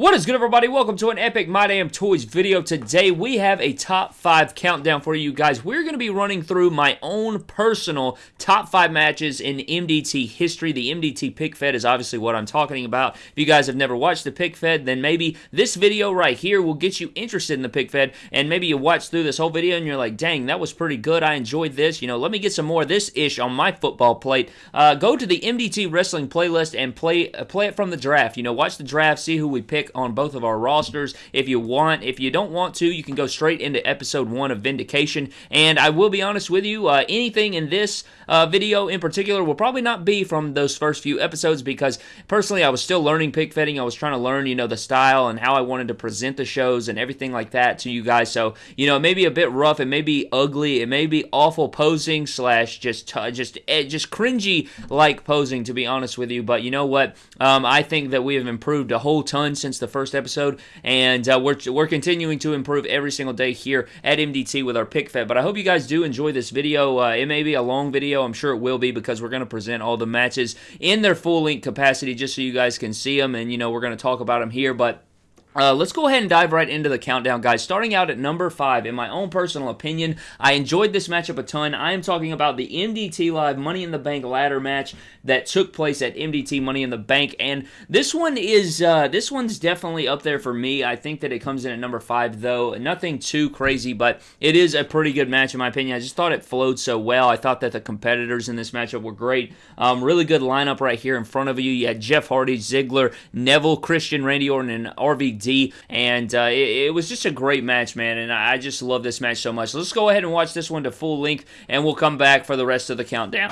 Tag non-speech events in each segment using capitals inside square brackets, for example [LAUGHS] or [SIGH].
What is good, everybody? Welcome to an epic My Damn Toys video. Today, we have a top five countdown for you guys. We're going to be running through my own personal top five matches in MDT history. The MDT Pick Fed is obviously what I'm talking about. If you guys have never watched the Pick Fed, then maybe this video right here will get you interested in the Pick Fed, and maybe you watch through this whole video and you're like, dang, that was pretty good. I enjoyed this. You know, let me get some more of this ish on my football plate. Uh, go to the MDT Wrestling playlist and play, uh, play it from the draft. You know, watch the draft, see who we pick on both of our rosters if you want. If you don't want to, you can go straight into episode one of Vindication. And I will be honest with you, uh, anything in this uh, video in particular will probably not be from those first few episodes because personally I was still learning pick fetting. I was trying to learn, you know, the style and how I wanted to present the shows and everything like that to you guys. So, you know, it may be a bit rough. It may be ugly. It may be awful posing slash just, just, eh, just cringy like posing, to be honest with you. But you know what? Um, I think that we have improved a whole ton since the first episode, and uh, we're, we're continuing to improve every single day here at MDT with our pick fed. But I hope you guys do enjoy this video. Uh, it may be a long video. I'm sure it will be because we're going to present all the matches in their full length capacity just so you guys can see them, and, you know, we're going to talk about them here. But uh, let's go ahead and dive right into the countdown, guys. Starting out at number five, in my own personal opinion, I enjoyed this matchup a ton. I am talking about the MDT Live Money in the Bank ladder match that took place at MDT Money in the Bank, and this one is uh, this one's definitely up there for me. I think that it comes in at number five, though nothing too crazy, but it is a pretty good match in my opinion. I just thought it flowed so well. I thought that the competitors in this matchup were great. Um, really good lineup right here in front of you. You had Jeff Hardy, Ziggler, Neville, Christian, Randy Orton, and RVD, and uh, it, it, was just a great match, man. And I just love this match so much. Let's go ahead and watch this one to full length, and we'll come back for the rest of the countdown.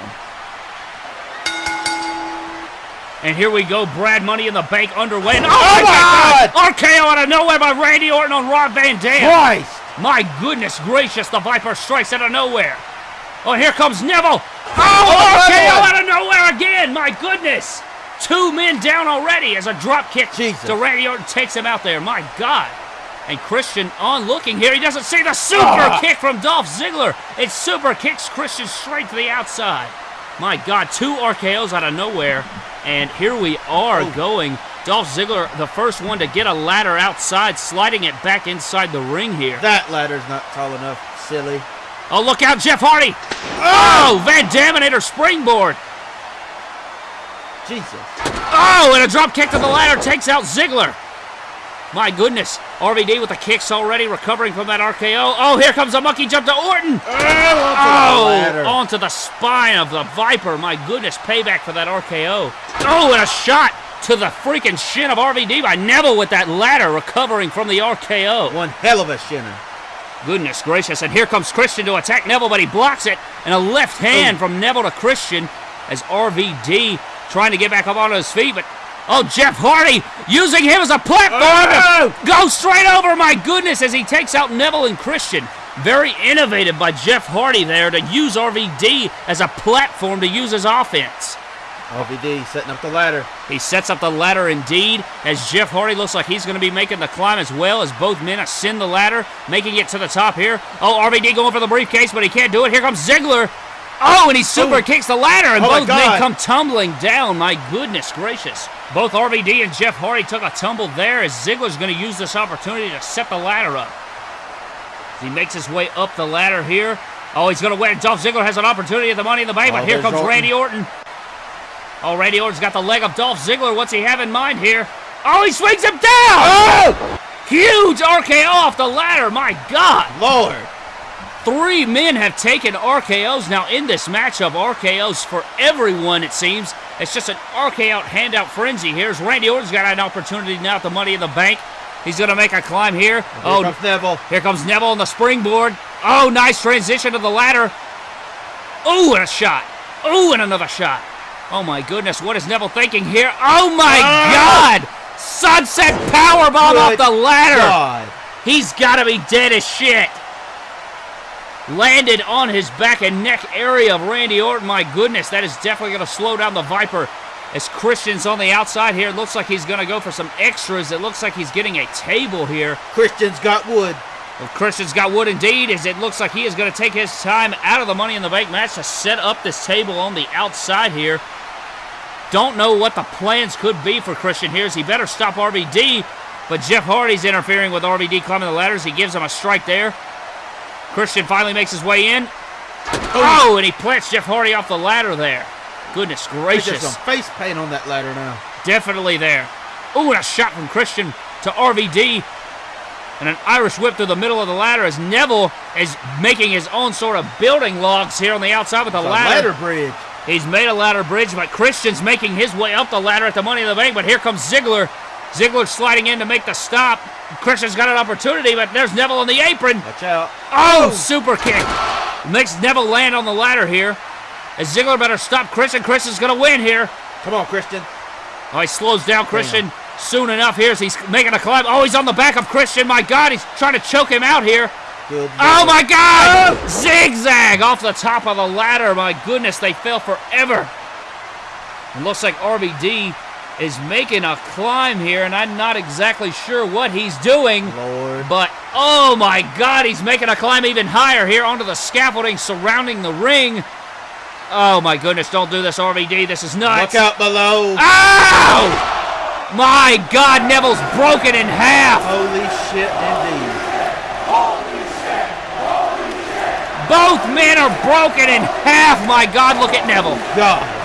And here we go, Brad Money in the Bank underway. oh, oh, my God! God! RKO out of nowhere by Randy Orton on Rob Van Dam. Christ! My goodness gracious, the Viper strikes out of nowhere. Oh, here comes Neville. Oh, oh RKO out of nowhere again. My goodness. Two men down already as a drop kick Jesus. to Randy Orton takes him out there. My God. And Christian on looking here. He doesn't see the super oh. kick from Dolph Ziggler. It super kicks Christian straight to the outside. My God, two RKOs out of nowhere. And here we are oh. going. Dolph Ziggler, the first one to get a ladder outside, sliding it back inside the ring here. That ladder's not tall enough, silly. Oh, look out, Jeff Hardy. Oh, oh Van Daminator springboard. Jesus. Oh, and a drop kick to the ladder takes out Ziggler. My goodness. RVD with the kicks already, recovering from that RKO. Oh, here comes a monkey jump to Orton. Oh, onto, oh, the onto the spine of the Viper. My goodness, payback for that RKO. Oh, and a shot to the freaking shin of RVD by Neville with that ladder, recovering from the RKO. One hell of a shinner. Goodness gracious, and here comes Christian to attack Neville, but he blocks it. And a left hand Ooh. from Neville to Christian as RVD trying to get back up onto his feet, but Oh, Jeff Hardy using him as a platform oh! to go straight over. My goodness, as he takes out Neville and Christian. Very innovative by Jeff Hardy there to use RVD as a platform to use his offense. RVD setting up the ladder. He sets up the ladder indeed, as Jeff Hardy looks like he's going to be making the climb as well as both men ascend the ladder, making it to the top here. Oh, RVD going for the briefcase, but he can't do it. Here comes Ziggler. Oh, and he super Ooh. kicks the ladder, and oh both men come tumbling down. My goodness gracious. Both RVD and Jeff Hardy took a tumble there as Ziggler's going to use this opportunity to set the ladder up. He makes his way up the ladder here. Oh, he's going to win. Dolph Ziggler has an opportunity at the Money in the Bank, oh, but here comes Orton. Randy Orton. Oh, Randy Orton's got the leg of Dolph Ziggler. What's he have in mind here? Oh, he swings him down! Oh! Huge RKO off the ladder. My God. Lord. Three men have taken RKOs now in this matchup. RKOs for everyone, it seems. It's just an RKO handout frenzy. Here's Randy Orton's got an opportunity now at the Money in the Bank. He's going to make a climb here. Here oh, comes Neville. Here comes Neville on the springboard. Oh, nice transition to the ladder. Oh, and a shot. Oh, and another shot. Oh, my goodness. What is Neville thinking here? Oh, my ah! God. Sunset powerbomb off the ladder. God. He's got to be dead as shit landed on his back and neck area of Randy Orton. My goodness, that is definitely going to slow down the Viper. As Christian's on the outside here, it looks like he's going to go for some extras. It looks like he's getting a table here. Christian's got wood. Well, Christian's got wood indeed, as it looks like he is going to take his time out of the Money in the Bank match to set up this table on the outside here. Don't know what the plans could be for Christian here, as he better stop RVD. But Jeff Hardy's interfering with RVD climbing the ladders. He gives him a strike there. Christian finally makes his way in. Oh, oh, and he plants Jeff Hardy off the ladder there. Goodness There's gracious. some face paint on that ladder now. Definitely there. Oh, and a shot from Christian to RVD. And an Irish whip through the middle of the ladder as Neville is making his own sort of building logs here on the outside with the a ladder. ladder bridge. He's made a ladder bridge, but Christian's making his way up the ladder at the Money in the Bank. But here comes Ziggler. Ziggler sliding in to make the stop. Christian's got an opportunity, but there's Neville on the apron. Watch out. Oh, super kick. Makes Neville land on the ladder here. As Ziggler better stop Christian. Christian's going to win here. Come on, Christian. Oh, he slows down Christian soon enough here as he's making a climb. Oh, he's on the back of Christian. My God, he's trying to choke him out here. Good. Oh, my God! Oh. Zigzag off the top of the ladder. My goodness, they fell forever. It looks like RVD is making a climb here, and I'm not exactly sure what he's doing. Lord. But, oh my God, he's making a climb even higher here onto the scaffolding surrounding the ring. Oh my goodness, don't do this, RVD. This is nuts. Look out below. Ow! My God, Neville's broken in half. Holy shit, indeed. Holy shit, holy shit. Both men are broken in half. My God, look at Neville. God.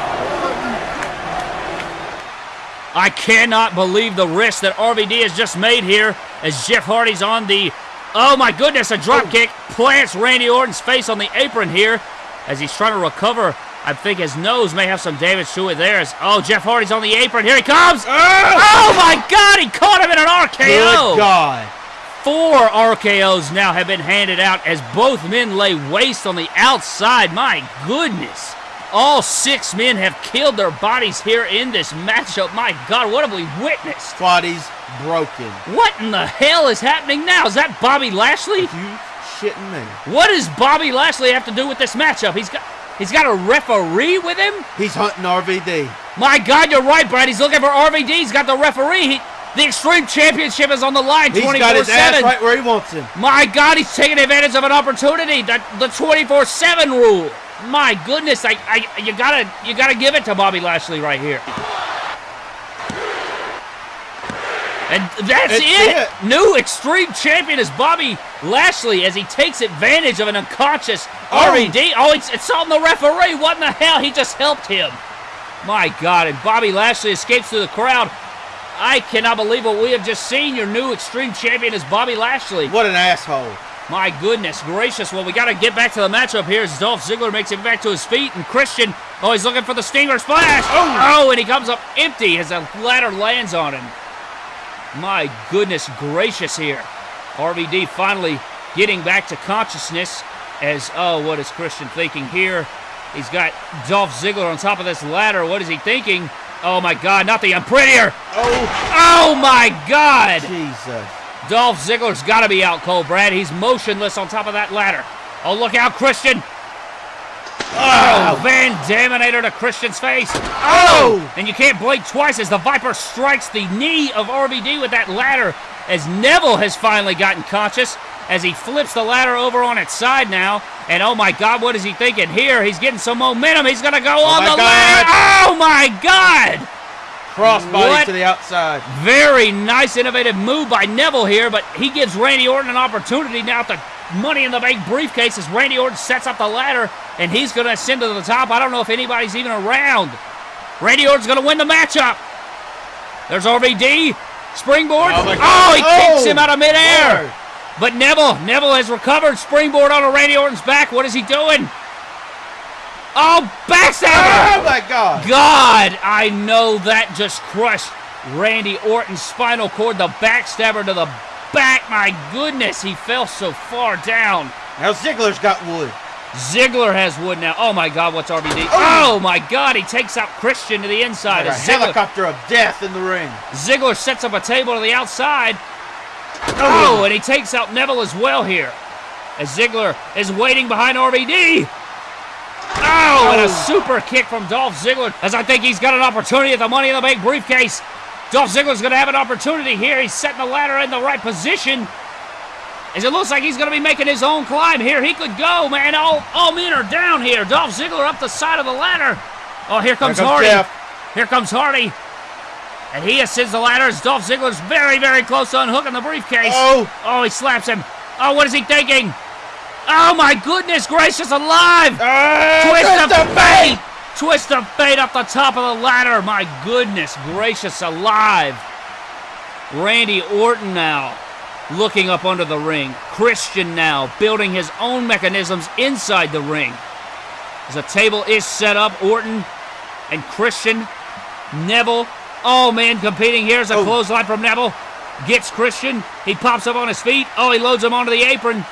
I cannot believe the risk that RVD has just made here as Jeff Hardy's on the. Oh my goodness, a drop kick plants Randy Orton's face on the apron here as he's trying to recover. I think his nose may have some damage to it there. As, oh, Jeff Hardy's on the apron. Here he comes. Ah! Oh my God, he caught him in an RKO. Good God. Four RKOs now have been handed out as both men lay waste on the outside. My goodness. All six men have killed their bodies here in this matchup. My God, what have we witnessed? Body's broken. What in the hell is happening now? Is that Bobby Lashley? You shitting me. What does Bobby Lashley have to do with this matchup? He's got he's got a referee with him? He's hunting RVD. My God, you're right, Brad. He's looking for RVD. He's got the referee. He, the Extreme Championship is on the line He's 24 got his ass right where he wants him. My God, he's taking advantage of an opportunity. The the 24/7 rule. My goodness, I, I you gotta you gotta give it to Bobby Lashley right here. And that's it. it. New Extreme Champion is Bobby Lashley as he takes advantage of an unconscious Oh. RVD. Oh, it's, it's on the referee. What in the hell? He just helped him. My God, and Bobby Lashley escapes through the crowd. I cannot believe what we have just seen. Your new Extreme Champion is Bobby Lashley. What an asshole. My goodness gracious. Well, we got to get back to the matchup here as Dolph Ziggler makes it back to his feet. And Christian, oh, he's looking for the Stinger Splash. Oh, oh and he comes up empty as a ladder lands on him. My goodness gracious here. RVD finally getting back to consciousness as, oh, what is Christian thinking here? He's got Dolph Ziggler on top of this ladder. What is he thinking? Oh, my God, not the unprettier. Oh, Oh, my God. Jesus. Dolph Ziggler's got to be out cold, Brad. He's motionless on top of that ladder. Oh, look out, Christian. Oh, Van Daminator to Christian's face. Oh! And you can't blink twice as the Viper strikes the knee of RVD with that ladder as Neville has finally gotten conscious as he flips the ladder over on its side now. And oh my God, what is he thinking here? He's getting some momentum. He's going to go oh, on the God. ladder. Oh my God! Crossbody What? to the outside. Very nice, innovative move by Neville here, but he gives Randy Orton an opportunity now at the Money in the Bank briefcase as Randy Orton sets up the ladder and he's going to ascend to the top. I don't know if anybody's even around. Randy Orton's going to win the matchup. There's RVD. Springboard. Oh, Oh, he kicks Oh, him out of midair. Lord. But Neville, Neville has recovered. Springboard onto Randy Orton's back. What is he doing? Oh, backstabber. Oh, my God. God, I know that just crushed Randy Orton's spinal cord. The backstabber to the back. My goodness, he fell so far down. Now Ziggler's got wood. Ziggler has wood now. Oh my God, what's RVD? Oh. oh, my God, he takes out Christian to the inside. Like a helicopter of death in the ring. Ziggler sets up a table to the outside. Oh, oh and he takes out Neville as well here. As Ziggler is waiting behind RVD. Oh, and a super kick from Dolph Ziggler. As I think he's got an opportunity at the Money in the Bank briefcase. Dolph Ziggler's going to have an opportunity here. He's setting the ladder in the right position. As it looks like he's going to be making his own climb here. He could go, man. All, all men are down here. Dolph Ziggler up the side of the ladder. Oh, here comes, comes Hardy. Jeff. Here comes Hardy. And he ascends the ladder as Dolph Ziggler's very, very close to unhooking the briefcase. Oh. Oh, he slaps him. Oh, what is he thinking? Oh, my goodness gracious alive! Ah, Twist of the fate! Twist of fate up the top of the ladder. My goodness gracious alive. Randy Orton now looking up under the ring. Christian now building his own mechanisms inside the ring. As the table is set up, Orton and Christian, Neville. Oh man, competing here is a Oh. clothesline from Neville. Gets Christian. He pops up on his feet. Oh, he loads him onto the apron.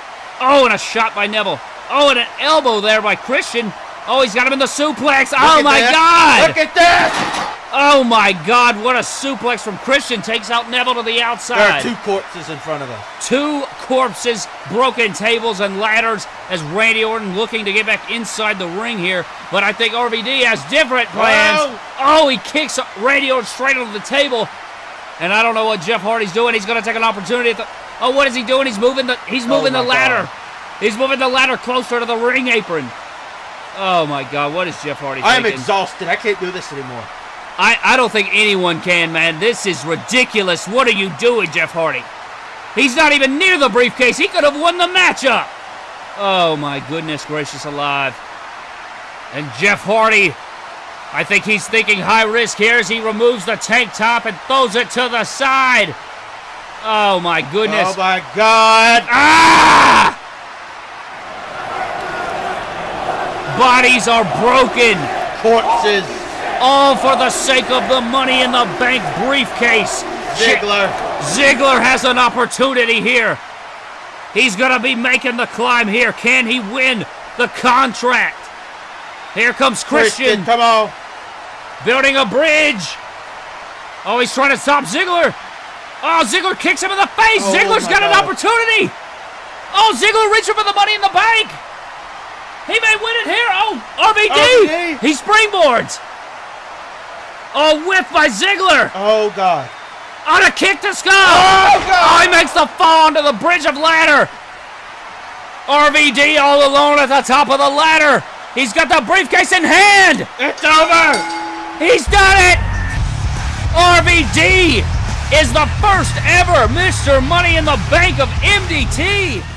Oh, and a shot by Neville. Oh, and an elbow there by Christian. Oh, he's got him in the suplex. oh my that. God! Look at that! Oh my God! What a suplex from Christian takes out Neville to the outside. There are two corpses in front of us. Two corpses, broken tables and ladders as Randy Orton looking to get back inside the ring here. But I think RVD has different plans. Oh. Oh, he kicks Randy Orton straight onto the table. And I don't know what Jeff Hardy's doing. He's going to take an opportunity. At the, oh, what is he doing? He's moving the he's oh moving Oh, the ladder. God. He's moving the ladder closer to the ring apron. Oh my God! What is Jeff Hardy I am exhausted. I can't do this anymore. I, I don't think anyone can, man. This is ridiculous. What are you doing, Jeff Hardy? He's not even near the briefcase. He could have won the matchup. Oh, my goodness gracious alive. And Jeff Hardy, I think he's thinking high risk here as he removes the tank top and throws it to the side. Oh, my goodness. Oh my God! Ah! Bodies are broken. Corpses. All for the sake of the money in the bank briefcase. Ziggler. Ziggler has an opportunity here. He's going to be making the climb here. Can he win the contract? Here comes Christian, Come on. building a bridge. Oh, he's trying to stop Ziggler. Oh, Ziggler kicks him in the face. Oh, Ziggler's got an opportunity. Oh, Ziggler reaching for the money in the bank. He may win it here. Oh, RVD. RVD. He springboards. Oh, whiff by Ziggler. Oh God. On a kick to Skull! Oh, God! Oh, he makes the fall onto the bridge of ladder! RVD all alone at the top of the ladder! He's got the briefcase in hand! It's over. He's done it! RVD is the first ever Mr. Money in the Bank of MDT!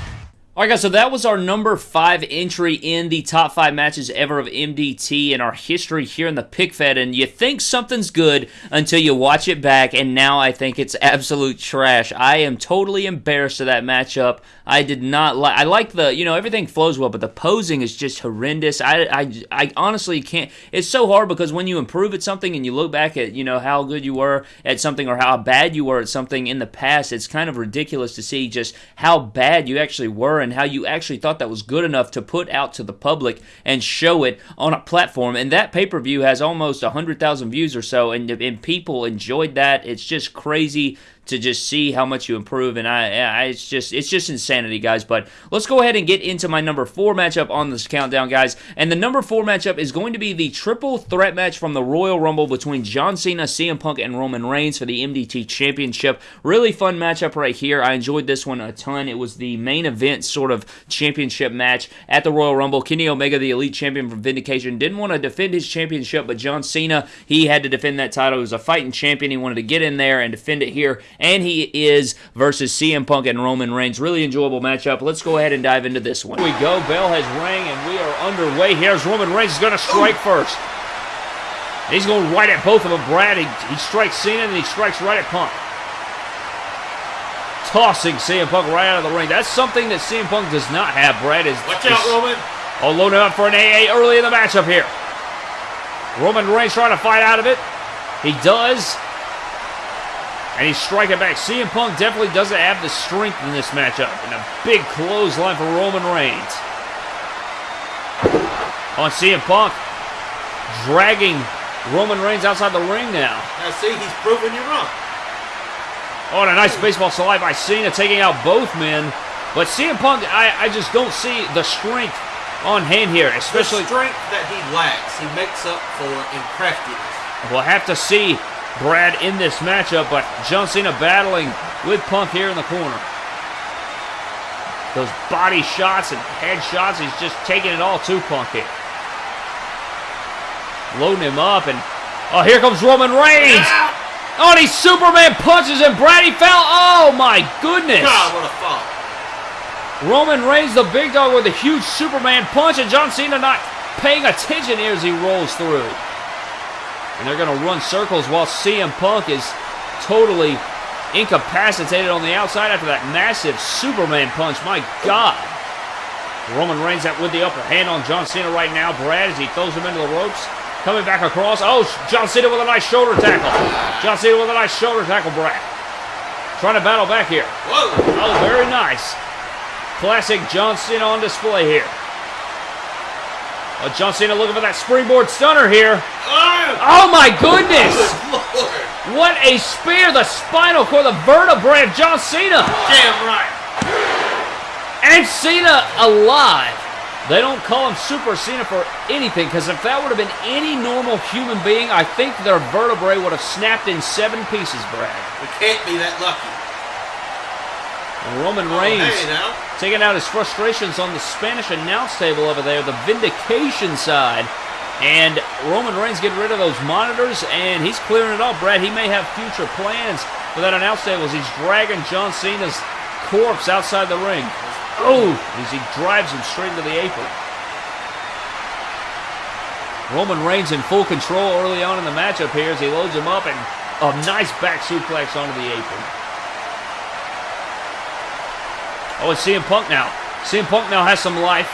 Alright guys, so that was our number 5 entry in the top 5 matches ever of MDT in our history here in the Pick Fed, and you think something's good until you watch it back, and now I think it's absolute trash. I am totally embarrassed of that matchup. I did not like, I like the, you know, everything flows well, but the posing is just horrendous. I, I, I honestly can't, it's so hard because when you improve at something and you look back at, you know, how good you were at something or how bad you were at something in the past, it's kind of ridiculous to see just how bad you actually were and how you actually thought that was good enough to put out to the public and show it on a platform. And that pay per view has almost 100,000 views or so, and, and people enjoyed that. It's just crazy to just see how much you improve and I, I it's just it's just insanity guys but let's go ahead and get into my number four matchup on this countdown guys and the number four matchup is going to be the triple threat match from the Royal Rumble between John Cena CM Punk and Roman Reigns for the MDT championship. Really fun matchup right here. I enjoyed this one a ton. It was the main event sort of championship match at the Royal Rumble. Kenny Omega the elite champion from Vindication didn't want to defend his championship but John Cena he had to defend that title. He was a fighting champion. He wanted to get in there and defend it here and he is versus CM Punk and Roman Reigns. Really enjoyable matchup. Let's go ahead and dive into this one. Here we go. Bell has rang, and we are underway. Here's Roman Reigns. He's going to strike first. He's going right at both of them. Brad, he, he strikes Cena, and he strikes right at Punk. Tossing CM Punk right out of the ring. That's something that CM Punk does not have, Brad. Is, Watch is- out, Roman. Oh, loading up for an AA early in the matchup here. Roman Reigns trying to fight out of it. He does. And he's striking back. CM Punk definitely doesn't have the strength in this matchup. And a big clothesline for Roman Reigns. On CM Punk. Dragging Roman Reigns outside the ring now. Now see, he's proving you wrong. Oh, and a nice baseball slide by Cena, taking out both men. But CM Punk, I, I just don't see the strength on hand here, especially. the strength that he lacks, he makes up for in craftiness. We'll have to see Brad in this matchup, but John Cena battling with Punk here in the corner. Those body shots and head shots, he's just taking it all to Punk here. Loading him up, and oh, here comes Roman Reigns. Oh, and he Superman punches him. Brady fell. Oh, my goodness. God, what a fall. Roman Reigns, the big dog, with a huge Superman punch, and John Cena not paying attention here as he rolls through. And they're going to run circles while CM Punk is totally incapacitated on the outside after that massive Superman punch. My God. Roman Reigns out with the upper hand on John Cena right now. Brad as he throws him into the ropes. Coming back across. Oh, John Cena with a nice shoulder tackle. John Cena with a nice shoulder tackle, Brad. Trying to battle back here. Whoa. Oh, very nice. Classic John Cena on display here. Oh, John Cena looking for that springboard stunner here. Oh, Oh my goodness! good lord. What a spear! The spinal cord, the vertebrae of John Cena! Damn right. And Cena alive! They don't call him Super Cena for anything, because if that would have been any normal human being, I think their vertebrae would have snapped in seven pieces, Brad. We can't be that lucky. Roman Oh, Reigns hey, taking out his frustrations on the Spanish announce table over there, the vindication side. And Roman Reigns getting rid of those monitors, and he's clearing it up. Brad, he may have future plans for that announce table as he's dragging John Cena's corpse outside the ring. Oh, as he drives him straight into the apron. Roman Reigns in full control early on in the matchup here as he loads him up and a nice back suplex onto the apron. Oh, it's CM Punk now. CM Punk now has some life.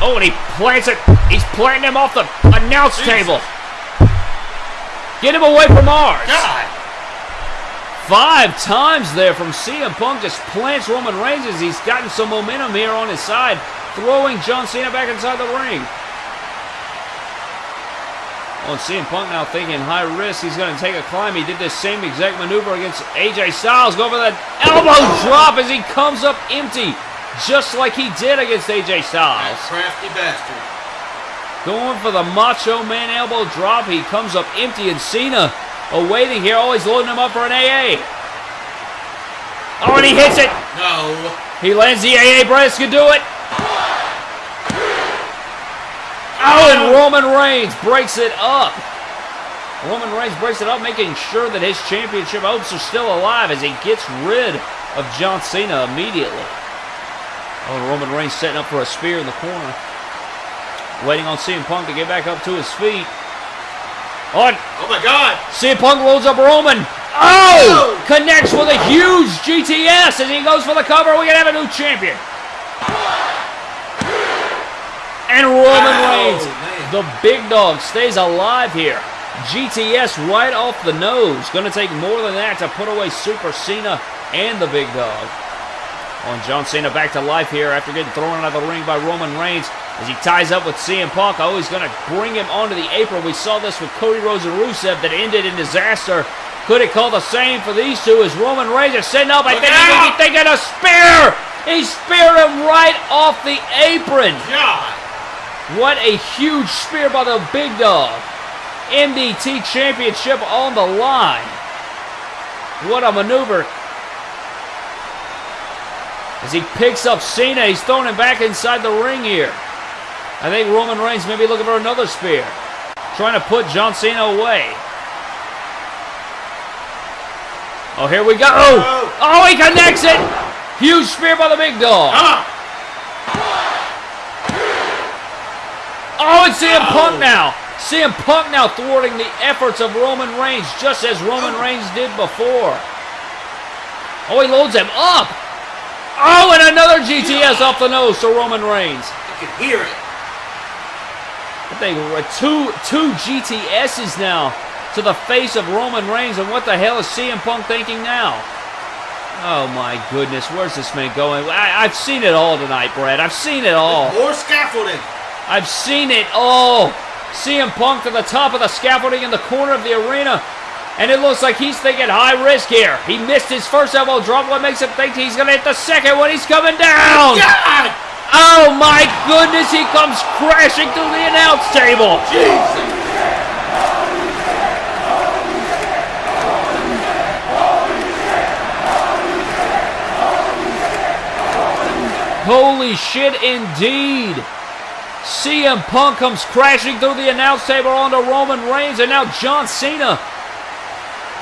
Oh, and he plants it. He's planting him off the announce Jesus. table. Get him away from ours. God. Five times there from CM Punk just plants Roman Reigns as he's gotten some momentum here on his side, throwing John Cena back inside the ring. Oh, and CM Punk now thinking high risk. He's going to take a climb. He did this same exact maneuver against AJ Styles. Go for that elbow drop as he comes up empty, just like he did against AJ Styles. That crafty bastard. Going for the Macho Man elbow drop. He comes up empty, and Cena awaiting here. Oh, Always loading him up for an AA. Oh, and he hits it. No. He lands the AA. Bryce can do it. Oh, and Roman Reigns breaks it up. Roman Reigns breaks it up, making sure that his championship hopes are still alive as he gets rid of John Cena immediately. Oh, Roman Reigns setting up for a spear in the corner. Waiting on CM Punk to get back up to his feet. Oh, on Oh my God. CM Punk loads up Roman. Oh! oh! Connects with a huge GTS as he goes for the cover. We can have a new champion. And Roman Reigns, man. the big dog, stays alive here. GTS right off the nose. Going to take more than that to put away Super Cena and the big dog. On John Cena back to life here after getting thrown out of the ring by Roman Reigns as he ties up with CM Punk. Oh, he's going to bring him onto the apron. We saw this with Cody Rhodes and Rusev that ended in disaster. Could it call the same for these two as Roman Reigns is setting up? I Look think he may be thinking a spear. He speared him right off the apron. God. What a huge spear by the big dog. MDT Championship on the line. What a maneuver. As he picks up Cena, he's throwing him back inside the ring here. I think Roman Reigns may be looking for another spear. Trying to put John Cena away. Oh, here we go. Oh. Oh, he connects it. Huge spear by the big dog. Come on. Oh, it's CM Oh. Punk now. CM Punk now thwarting the efforts of Roman Reigns, just as Roman oh. Reigns did before. Oh, he loads him up. Oh, and another GTS off the nose to Roman Reigns. You can hear it. I think we're two two GTSs now to the face of Roman Reigns, and what the hell is CM Punk thinking now? Oh my goodness, where's this man going? I, I've seen it all tonight, Brad. I've seen it all. More scaffolding. I've seen it all. CM Punk to the top of the scaffolding in the corner of the arena. And it looks like he's thinking high risk here. He missed his first elbow drop. What makes him think he's going to hit the second one? He's coming down. God. Oh my goodness, he comes crashing through the announce table. Jesus. Holy shit, indeed. CM Punk comes crashing through the announce table onto Roman Reigns, and now John Cena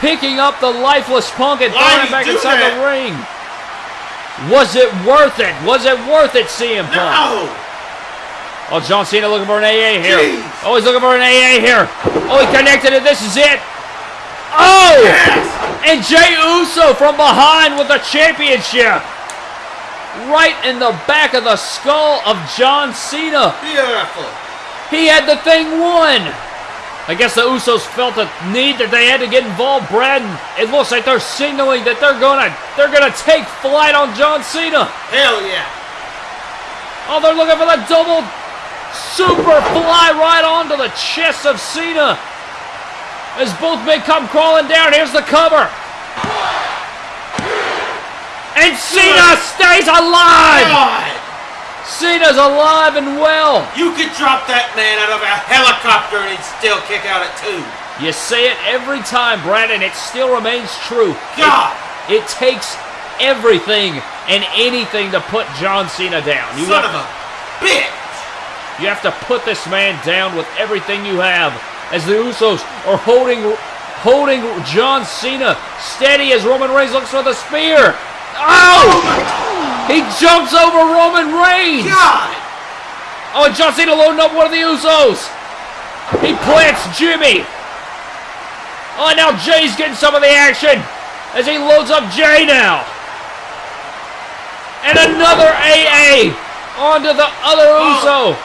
picking up the lifeless punk and Why throwing him back inside that? the ring. Was it worth it? Was it worth it, CM Punk? No! Oh, John Cena looking for an AA here. Jeez. Oh, he's looking for an AA here. Oh, he connected it. This is it. Oh! Yes! And Jay Uso from behind with the championship. Right in the back of the skull of John Cena. Beautiful. He had the thing won. I guess the Usos felt the need that they had to get involved, Brad. It looks like they're signaling that they're gonna they're gonna take flight on John Cena. Hell yeah. Oh, they're looking for the double super fly right onto the chest of Cena. As both men come crawling down, here's the cover. And Cena stays alive! God, Cena's alive and well. you could drop that man out of a helicopter and he'd still kick out at two. You say it every time, Brad, and it still remains true. God, It, it takes everything and anything to put John Cena down. You son of a bitch. you have to put this man down with everything you have. As the Usos are holding holding John Cena steady as Roman Reigns looks for the spear. Oh! He jumps over Roman Reigns. God, Oh, and John Cena loading up one of the Usos. He plants Jimmy. Oh, and now Jay's getting some of the action as he loads up Jay now. And another AA onto the other Uso.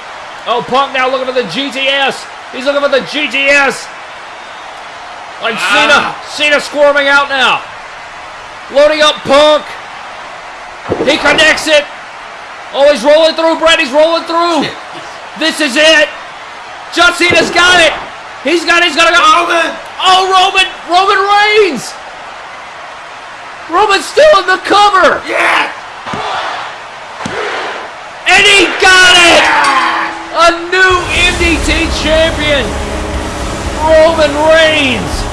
Oh, Punk now looking for the GTS. He's looking for the GTS. And Cena, Ah. Cena squirming out now. Loading up Punk. He connects it. Oh, he's rolling through, Brett. He's rolling through. This is it. John Cena's got it. He's got it. He's got to go. Roman. Oh, Roman. Roman Reigns. Roman's still in the cover. Yeah. And he got it. A new MDT champion. Roman Reigns.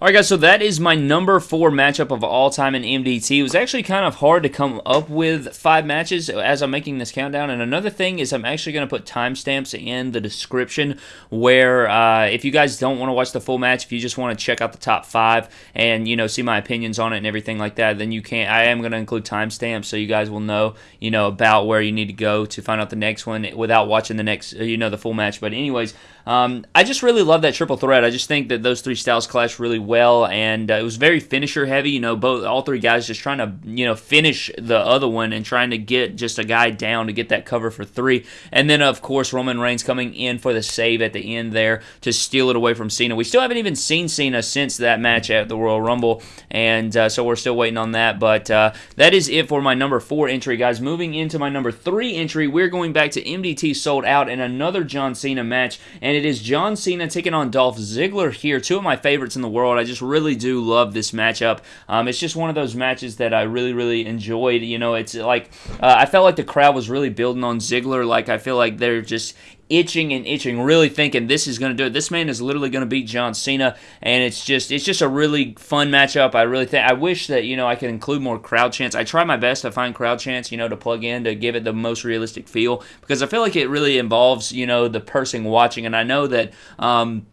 All right, guys, so that is my number four matchup of all time in MDT. It was actually kind of hard to come up with five matches as I'm making this countdown. And another thing is, I'm actually going to put timestamps in the description where uh, if you guys don't want to watch the full match, if you just want to check out the top five and you know see my opinions on it and everything like that, then you can. I am going to include timestamps so you guys will know you know about where you need to go to find out the next one without watching the next you know the full match. But anyways. Um, I just really love that triple threat. I just think that those three styles clash really well, and uh, it was very finisher heavy. You know, both all three guys just trying to you know finish the other one and trying to get just a guy down to get that cover for three. And then of course Roman Reigns coming in for the save at the end there to steal it away from Cena. We still haven't even seen Cena since that match at the Royal Rumble, and uh, so we're still waiting on that. But uh, that is it for my number four entry, guys. Moving into my number three entry, we're going back to MDT sold out in another John Cena match, and it is John Cena taking on Dolph Ziggler here. Two of my favorites in the world. I just really do love this matchup. Um, it's just one of those matches that I really, really enjoyed. You know, it's like uh, I felt like the crowd was really building on Ziggler. Like I feel like they're just itching and itching, really thinking this is going to do it. This man is literally going to beat John Cena, and it's just it's just a really fun matchup. I really think I wish that you know I could include more crowd chants. I try my best to find crowd chants, you know, to plug in to give it the most realistic feel because I feel like it really involves you know the person watching, and I know that. Um,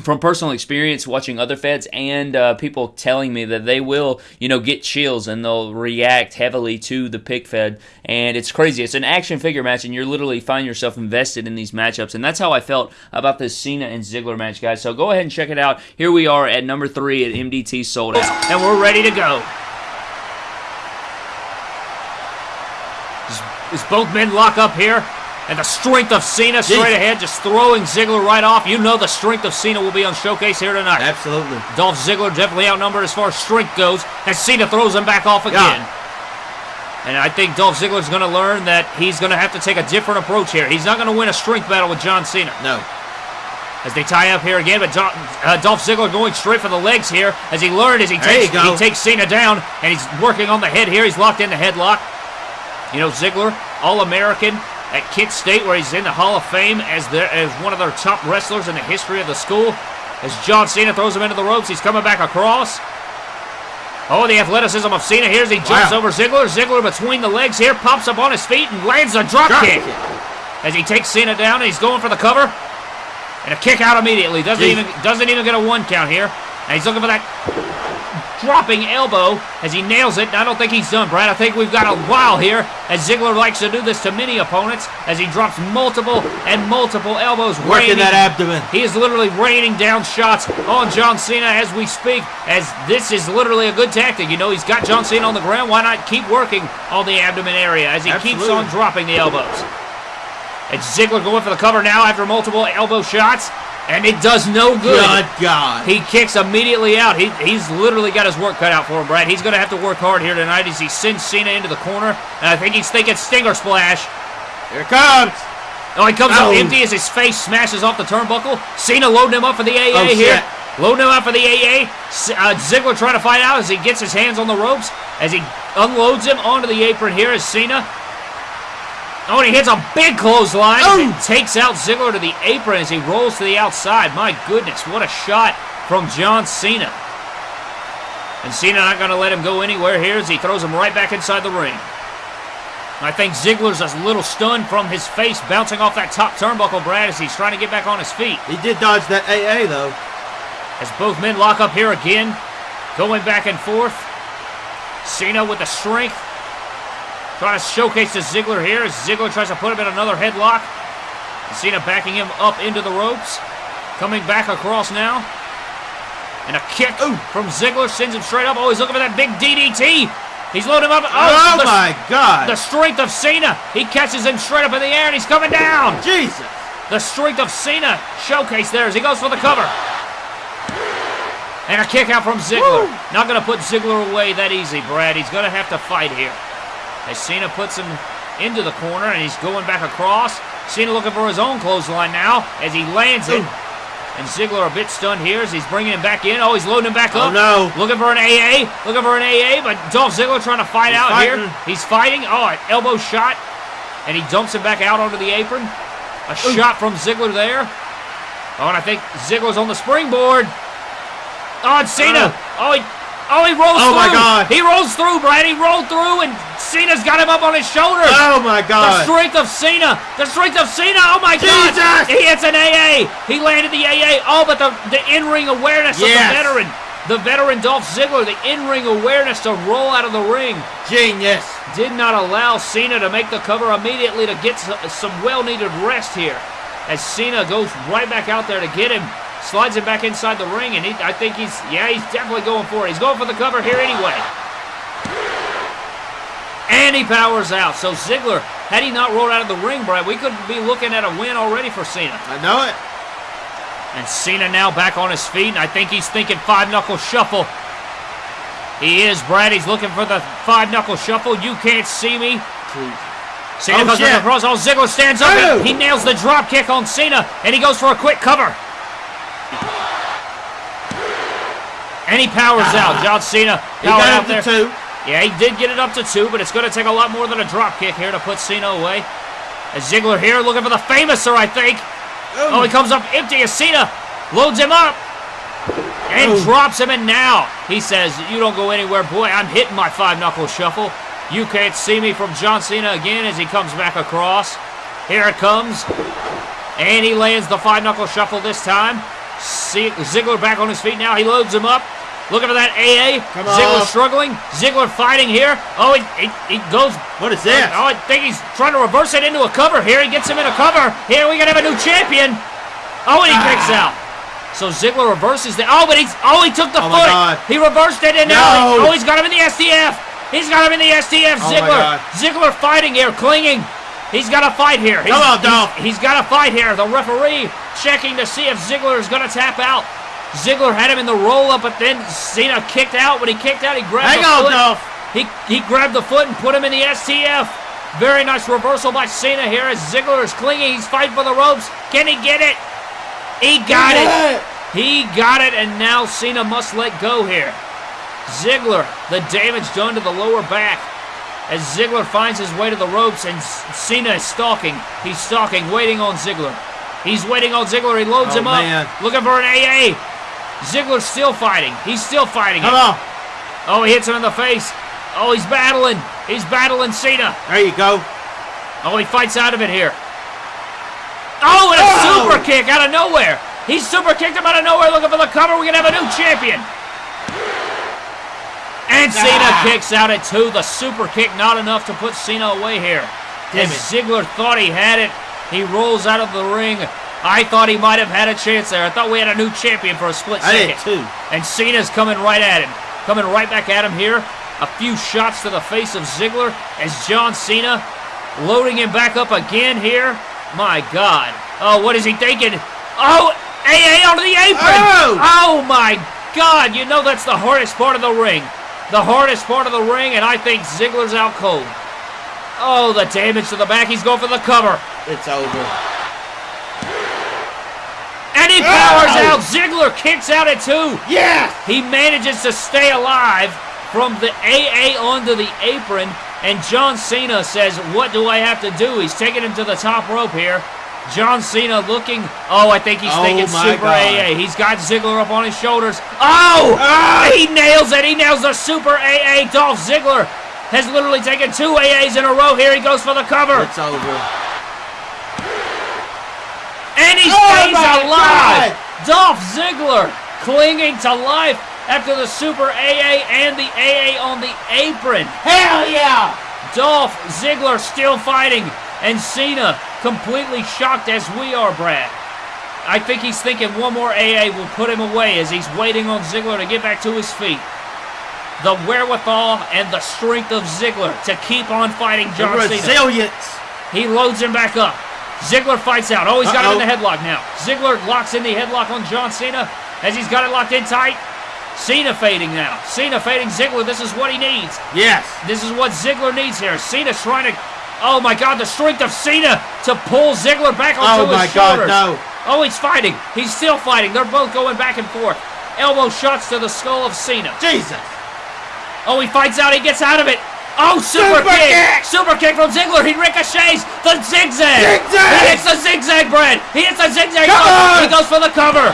from personal experience watching other feds and uh, people telling me that they will, you know, get chills and they'll react heavily to the pick fed. And it's crazy. It's an action figure match, and you're literally find yourself invested in these matchups. And that's how I felt about this Cena and Ziggler match, guys. So go ahead and check it out. Here we are at number three at MDT sold out, and we're ready to go. Is, both men lock up here? And the strength of Cena straight ahead, just throwing Ziggler right off. You know the strength of Cena will be on showcase here tonight. Absolutely. Dolph Ziggler definitely outnumbered as far as strength goes, as Cena throws him back off again. And I think Dolph Ziggler's going to learn that he's going to have to take a different approach here. He's not going to win a strength battle with John Cena. No. As they tie up here again, but Dolph, uh, Dolph Ziggler going straight for the legs here, as he learned as he There takes he takes Cena down, and he's working on the head here. He's locked in the headlock. You know, Ziggler, All-American at Kent State, where he's in the Hall of Fame as their, as one of their top wrestlers in the history of the school. As John Cena throws him into the ropes, he's coming back across. Oh, the athleticism of Cena here as he jumps Wow. over Ziggler. Ziggler between the legs here, pops up on his feet and lands a drop, Drop kick. kick. As he takes Cena down and he's going for the cover. And a kick out immediately. Doesn't Jeez. even doesn't even get a one count here. And he's looking for that dropping elbow as he nails it. I don't think he's done, Brad. I think we've got a while here as Ziggler likes to do this to many opponents as he drops multiple and multiple elbows. Working raining- that abdomen. he is literally raining down shots on John Cena as we speak, as this is literally a good tactic. You know, he's got John Cena on the ground. Why not keep working on the abdomen area as he keeps on dropping the elbows? It's Ziggler going for the cover now after multiple elbow shots, and it does no good. Good God. He kicks immediately out. He, he's literally got his work cut out for him, Brad. He's going to have to work hard here tonight as he sends Cena into the corner, and I think he's thinking Stinger Splash. Here it comes. Oh, he comes Oh. up empty as his face smashes off the turnbuckle. Cena loading him up for the AA Oh, here. shit. Loading him up for the AA. Uh, Ziggler trying to fight out as he gets his hands on the ropes. As he unloads him onto the apron here is Cena. Oh, and he hits a big clothesline Oh. takes out Ziggler to the apron as he rolls to the outside. My goodness, what a shot from John Cena. And Cena not going to let him go anywhere here as he throws him right back inside the ring. I think Ziggler's a little stunned from his face bouncing off that top turnbuckle, Brad, as he's trying to get back on his feet. He did dodge that AA, though. As both men lock up here again, going back and forth. Cena with the strength. Trying to showcase to Ziggler here as Ziggler tries to put him in another headlock. Cena backing him up into the ropes. Coming back across now. And a kick from Ziggler sends him straight up. Oh, he's looking for that big DDT. He's loading him up. Oh, oh the, my God. The strength of Cena. He catches him straight up in the air and he's coming down. Jesus. The strength of Cena showcased there as he goes for the cover. And a kick out from Ziggler. Not going to put Ziggler away that easy, Brad. He's going to have to fight here. As Cena puts him into the corner and he's going back across. Cena looking for his own clothesline now as he lands it. And Ziggler a bit stunned here as he's bringing him back in. Oh, he's loading him back Oh, up. no. Looking for an AA. Looking for an AA, but Dolph Ziggler trying to fight He's out here. He's fighting. Oh, an elbow shot. And he dumps him back out onto the apron. A shot from Ziggler there. Oh, and I think Ziggler's on the springboard. Oh, and Cena. Oh, he, oh, he rolls Oh, through. my God. He rolls through, Brad. He rolled through, and Cena's got him up on his shoulders. Oh, my God. The strength of Cena. The strength of Cena. Oh my Jesus! God. He hits an AA. He landed the AA. Oh, but the, the in-ring awareness of the veteran. The veteran Dolph Ziggler, the in-ring awareness to roll out of the ring Genius. did not allow Cena to make the cover immediately to get some well-needed rest here. As Cena goes right back out there to get him, slides him back inside the ring, and he, I think he's, yeah, he's definitely going for it. He's going for the cover here anyway. And he powers out. So Ziggler, had he not rolled out of the ring, Brad, we could be looking at a win already for Cena. I know it. And Cena now back on his feet, and I think he's thinking five knuckle shuffle. He is, Brad. He's looking for the five knuckle shuffle. You can't see me. Cena Oh, goes shit. across. Oh, Ziggler stands up. Oh. He, he nails the drop kick on Cena, and he goes for a quick cover. And he powers out. Ah. John Cena He powered got out up there. to two. Yeah, he did get it up to two, but it's going to take a lot more than a drop kick here to put Cena away. As Ziggler here looking for the Fameasser, I think. Oh, he comes up empty as Cena loads him up and Oh. drops him. And now he says, You don't go anywhere, boy. I'm hitting my five knuckle shuffle. You can't see me from John Cena again as he comes back across. Here it comes. And he lands the five knuckle shuffle this time. See, Ziggler back on his feet now. He loads him up. Looking for that AA. Come Ziggler struggling. Ziggler fighting here. Oh, he, he, he goes What is this? Oh, I think he's trying to reverse it into a cover here. He gets him in a cover. Here we gonna have a new champion. Oh, and he kicks Ah. out. So Ziggler reverses the. Oh, but he's. Oh, he took the Oh, my foot. God. He reversed it, and now. No. Oh, he's got him in the STF. He's got him in the STF. Oh, Ziggler. Ziggler fighting here, clinging. He's got to fight here. He's, Come on, he's- Dolph. he's got to fight here. The referee checking to see if Ziggler is going to tap out. Ziggler had him in the roll up, but then Cena kicked out. When he kicked out, he grabbed Hang the on, foot. Dolph. He, he grabbed the foot and put him in the STF. Very nice reversal by Cena here as Ziggler is clinging. He's fighting for the ropes. Can he get it? He got it. He got it, and now Cena must let go here. Ziggler, the damage done to the lower back. As Ziggler finds his way to the ropes, and Cena is stalking. He's stalking, waiting on Ziggler. He's waiting on Ziggler. He loads Oh, him up, man. looking for an AA. Ziggler's still fighting. He's still fighting. Come on. Oh, he hits him in the face. Oh, he's battling. He's battling Cena. There you go. Oh, he fights out of it here. Oh, and a Oh! super kick out of nowhere. He super kicked him out of nowhere looking for the cover. We're going to have a new champion. And Cena Ah. kicks out at two. The super kick not enough to put Cena away here. Damn As it. Ziggler thought he had it, he rolls out of the ring. I thought he might have had a chance there. I thought we had a new champion for a split second. I did too. And Cena's coming right at him. Coming right back at him here. A few shots to the face of Ziggler as John Cena loading him back up again here. My God. Oh, what is he thinking? Oh, AA onto the apron. Oh! oh my God. You know that's the hardest part of the ring. The hardest part of the ring, and I think Ziggler's out cold. Oh, the damage to the back. He's going for the cover. It's over. And he powers out. Ziggler kicks out at two. Yes! He manages to stay alive from the AA onto the apron, and John Cena says, What do I have to do? He's taking him to the top rope here. John Cena looking, oh, I think he's Oh thinking Super God. AA. He's got Ziggler up on his shoulders. Oh! Ah! He nails it. He nails the Super AA. Dolph Ziggler has literally taken two AAs in a row here. He goes for the cover. It's over. And he Oh stays my alive. God. Dolph Ziggler clinging to life after the Super AA and the AA on the apron. Hell yeah! Dolph Ziggler still fighting, and Cena completely shocked as we are, Brad. I think he's thinking one more AA will put him away as he's waiting on Ziggler to get back to his feet. The wherewithal and the strength of Ziggler to keep on fighting The John Cena. resilience. He loads him back up. Ziggler fights out. Oh, he's got him in the headlock now. Ziggler locks in the headlock on John Cena as he's got it locked in tight. Cena fading now. Cena fading Ziggler. This is what he needs. Yes. This is what Ziggler needs here. Cena's trying to. Oh my God! The strength of Cena to pull Ziggler back onto Oh his my God, shoulders. no. Oh, he's fighting. He's still fighting. They're both going back and forth. Elbow shots to the skull of Cena. Jesus. Oh, he fights out. He gets out of it. Oh, super, Super kick. kick! Super kick from Ziggler. He ricochets the zigzag. Zigzag! He hits the zigzag, Brad. He hits the zigzag. Come on! He goes for the cover.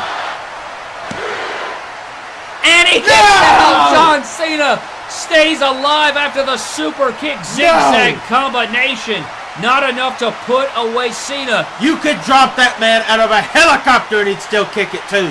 And he kicks No! out. John Cena stays alive after the super kick zigzag No! combination. Not enough to put away Cena. You could drop that man out of a helicopter and he'd still kick it too.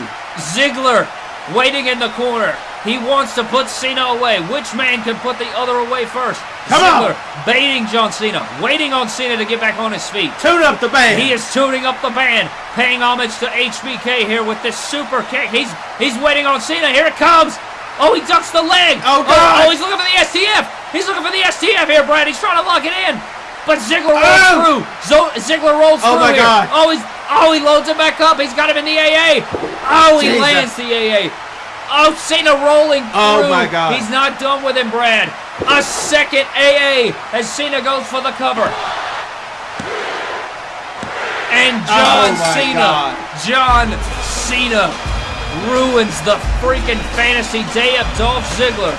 Ziggler waiting in the corner. He wants to put Cena away. Which man can put the other away first? Come on. Ziggler baiting John Cena, waiting on Cena to get back on his feet. Tune up the band. He is tuning up the band, paying homage to HBK here with this super kick. He's he's waiting on Cena. Here it comes. Oh, he ducks the leg. Oh, Oh, God. oh, he's looking for the STF. He's looking for the STF here, Brad. He's trying to lock it in. But Ziggler rolls Oh. through. Zo- Ziggler rolls Oh, through my here. God. Oh, he's oh he loads it back up. He's got him in the AA. Oh, he Jesus. lands the AA. Oh, Cena rolling oh through. Oh, my God. He's not done with him, Brad. A second AA as Cena goes for the cover. And oh John Oh, Cena, God. John Cena ruins the freaking fantasy day of Dolph Ziggler.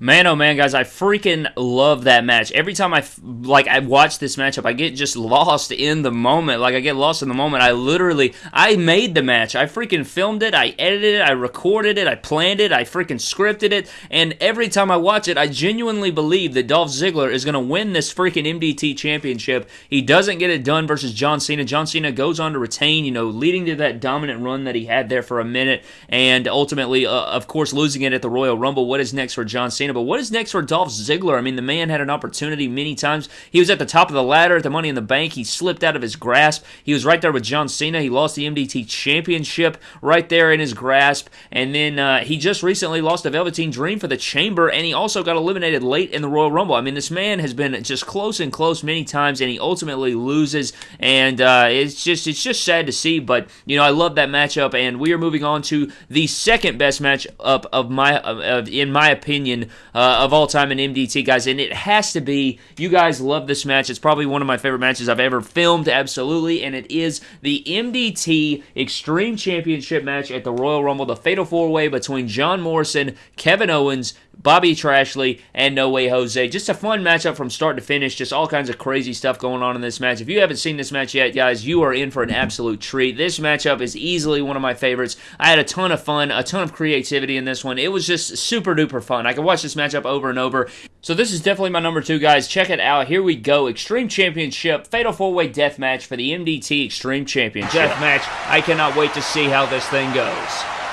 Man, oh man, guys, I freaking love that match. Every time I like I watch this matchup, I get just lost in the moment. Like I get lost in the moment. I literally I made the match. I freaking filmed it. I edited it. I recorded it. I planned it. I freaking scripted it. And every time I watch it, I genuinely believe that Dolph Ziggler is going to win this freaking MDT championship. He doesn't get it done versus John Cena. John Cena goes on to retain, you know, leading to that dominant run that he had there for a minute, and ultimately, uh, of course, losing it at the Royal Rumble. What is next for John Cena? But what is next for Dolph Ziggler? I mean, the man had an opportunity many times. He was at the top of the ladder at the Money in the Bank. He slipped out of his grasp. He was right there with John Cena. He lost the MDT championship right there in his grasp. And then uh, he just recently lost the Velveteen Dream for the Chamber, and he also got eliminated late in the Royal Rumble. I mean, this man has been just close and close many times, and he ultimately loses. And uh, it's just it's just sad to see. But you know, I love that matchup, and we are moving on to the second best matchup of my of, of, in my opinion uh, of all time in MDT, guys. And it has to be. You guys love this match. It's probably one of my favorite matches I've ever filmed, absolutely. And it is the MDT Extreme Championship match at the Royal Rumble, the Fatal Four Way between John Morrison, Kevin Owens. Bobby Trashley, and No Way Jose. Just a fun matchup from start to finish. Just all kinds of crazy stuff going on in this match. If you haven't seen this match yet, guys, you are in for an absolute treat. This matchup is easily one of my favorites. I had a ton of fun, a ton of creativity in this one. It was just super duper fun. I could watch this matchup over and over. So this is definitely my number two, guys. Check it out. Here we go. Extreme Championship, Fatal 4-Way Death Match for the MDT Extreme Championship. Death Match. I cannot wait to see how this thing goes.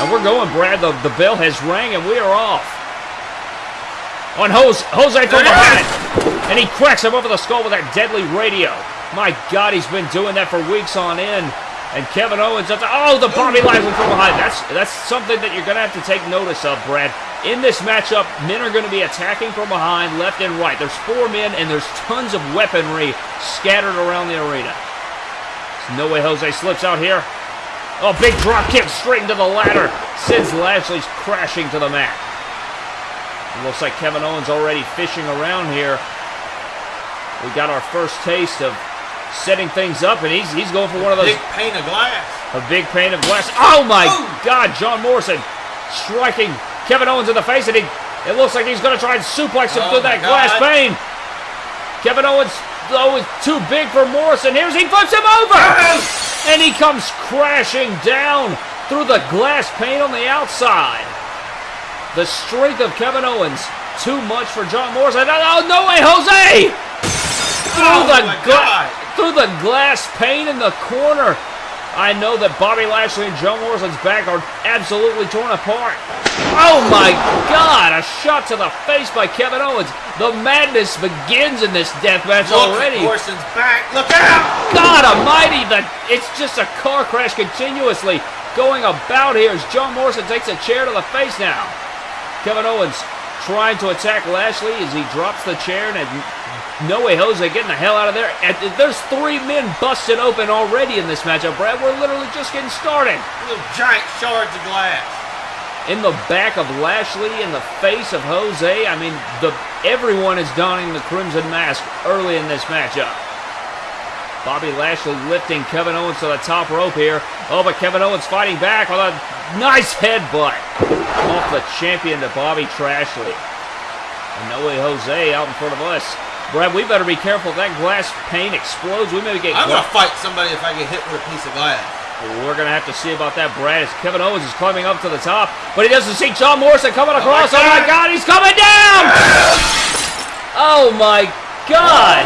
And we're going, Brad. The, the bell has rang, and we are off. On Jose, Jose from behind. And he cracks him over the skull with that deadly radio. My God, he's been doing that for weeks on end. And Kevin Owens up to, oh, the Bobby Lashley from behind. That's that's something that you're going to have to take notice of, Brad. In this matchup, men are going to be attacking from behind, left and right. There's four men, and there's tons of weaponry scattered around the arena. No way Jose slips out here. Oh, big drop kick straight into the ladder. Sends Lashley's crashing to the mat. It looks like Kevin Owens already fishing around here. We got our first taste of setting things up, and he's he's going for one of those Big pane of glass. a big pane of glass. Oh my Ooh. God! John Morrison striking Kevin Owens in the face, and he it looks like he's going to try and suplex him Oh through that glass pane. Kevin Owens though is too big for Morrison. Here's he flips him over, and he comes crashing down through the glass pane on the outside. The strength of Kevin Owens too much for John Morrison. Oh no way, Jose! Through Oh the my gla- God. through the glass pane in the corner. I know that Bobby Lashley and John Morrison's back are absolutely torn apart. Oh my God! A shot to the face by Kevin Owens. The madness begins in this death match Look already. Morrison's back. Look out! God Almighty! The it's just a car crash continuously going about here as John Morrison takes a chair to the face now. Kevin Owens trying to attack Lashley as he drops the chair and no way Jose getting the hell out of there. And there's three men busted open already in this matchup, Brad. We're literally just getting started. Little giant shards of glass. In the back of Lashley, in the face of Jose. I mean, the everyone is donning the crimson mask early in this matchup. Bobby Lashley lifting Kevin Owens to the top rope here. Oh, but Kevin Owens fighting back with a nice headbutt off the champion to Bobby Trashley. And no way Jose out in front of us. Brad, we better be careful if that glass pane explodes. We may get I'm gonna fight somebody if I get hit with a piece of glass. we're going to have to see about that, Brad, as Kevin Owens is climbing up to the top, but he doesn't see John Morrison coming oh across. Oh, my God, he's coming down! Oh, my God!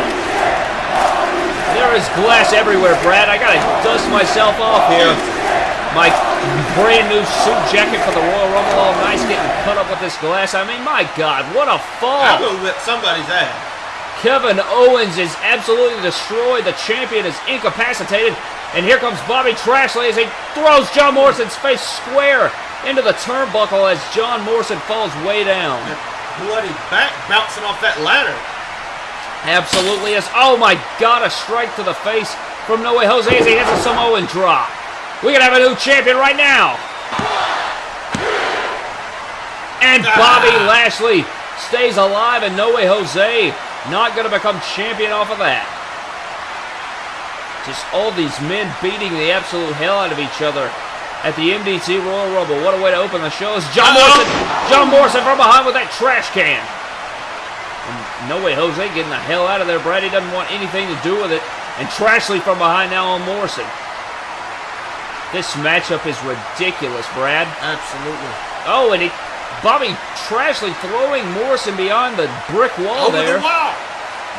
There is glass everywhere, Brad. I got to dust myself off here. My brand new suit jacket for the Royal Rumble, all nice, getting cut up with this glass. I mean, my God, what a I'm fall! gonna whip somebody's ass. Kevin Owens is absolutely destroyed. The champion is incapacitated. And here comes Bobby Trashley as he throws John Morrison's face square into the turnbuckle as John Morrison falls way down. Bloody back bouncing off that ladder. Absolutely is. Oh my God, a strike to the face from No Way Jose as he hits a Samoan drop. We can have a new champion right now. And Bobby ah. Lashley stays alive and No Way Jose not going to become champion off of that. Just all these men beating the absolute hell out of each other at the MDT Royal Rumble. What a way to open the show. It's John Uh-oh. Morrison. John Morrison from behind with that trash can. And no way Jose getting the hell out of there. Brady doesn't want anything to do with it. And Trashley from behind now on Morrison. This matchup is ridiculous, Brad. Absolutely. Oh, and he, Bobby Trashley throwing Morrison beyond the brick wall Over there. the wall.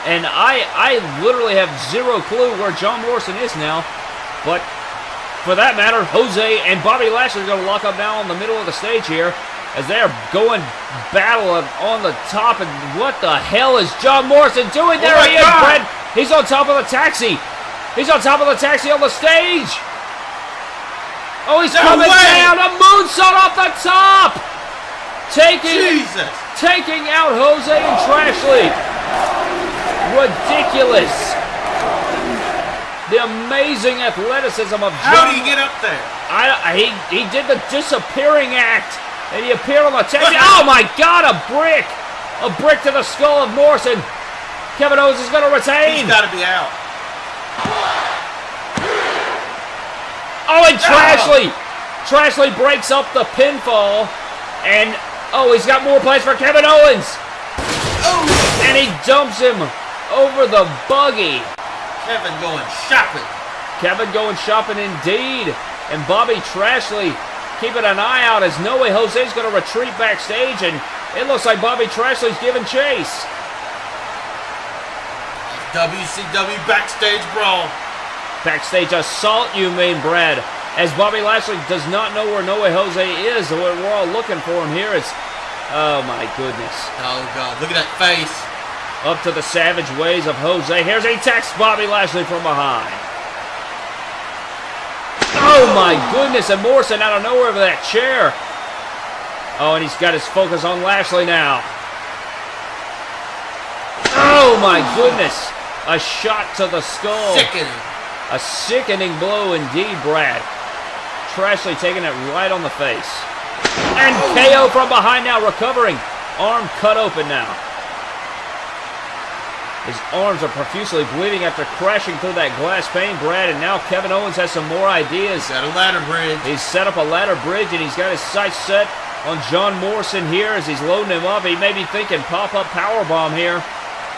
And I, I literally have zero clue where John Morrison is now. But for that matter, Jose and Bobby Lashley are going to lock up now in the middle of the stage here as they are going battle on- the top. And what the hell is John Morrison doing? There oh my he is, God. He's on top of the taxi. He's on top of the taxi on the stage. Oh, he's No coming way. down. A moonsault off the top. Taking Jesus. taking out Jose and Trashley. Ridiculous. The amazing athleticism of How John. do you get up there? I, he, he did the disappearing act, and he appeared on the taxi. [LAUGHS] oh my God! A brick, a brick to the skull of Morrison. Kevin Owens is going to retain. He's got to be out. Oh, and Trashley! Trashley breaks up the pinfall, and oh, he's got more plays for Kevin Owens, Oh, and he dumps him over the buggy. Kevin going shopping. Kevin going shopping indeed, and Bobby Trashley keeping an eye out as No Way Jose's going to retreat backstage, and it looks like Bobby Trashley's giving chase. WCW backstage brawl. Backstage assault, you mean, Brad? As Bobby Lashley does not know where No Way Jose is, we're we're all looking for him here. It's, oh my goodness. Oh god, look at that face. Up to the savage ways of Jose. Here's a text Bobby Lashley from behind. Oh my goodness, and Morrison out of nowhere with that chair. Oh, and he's got his focus on Lashley now. Oh my goodness. A shot to the skull. Sickening. A sickening blow indeed, Brad. Trashley taking it right on the face. And KO from behind now, recovering. Arm cut open now. His arms are profusely bleeding after crashing through that glass pane, Brad, and now Kevin Owens has some more ideas. Got a ladder bridge. He's set up a ladder bridge, and he's got his sights set on John Morrison here as he's loading him up. He may be thinking pop-up powerbomb here.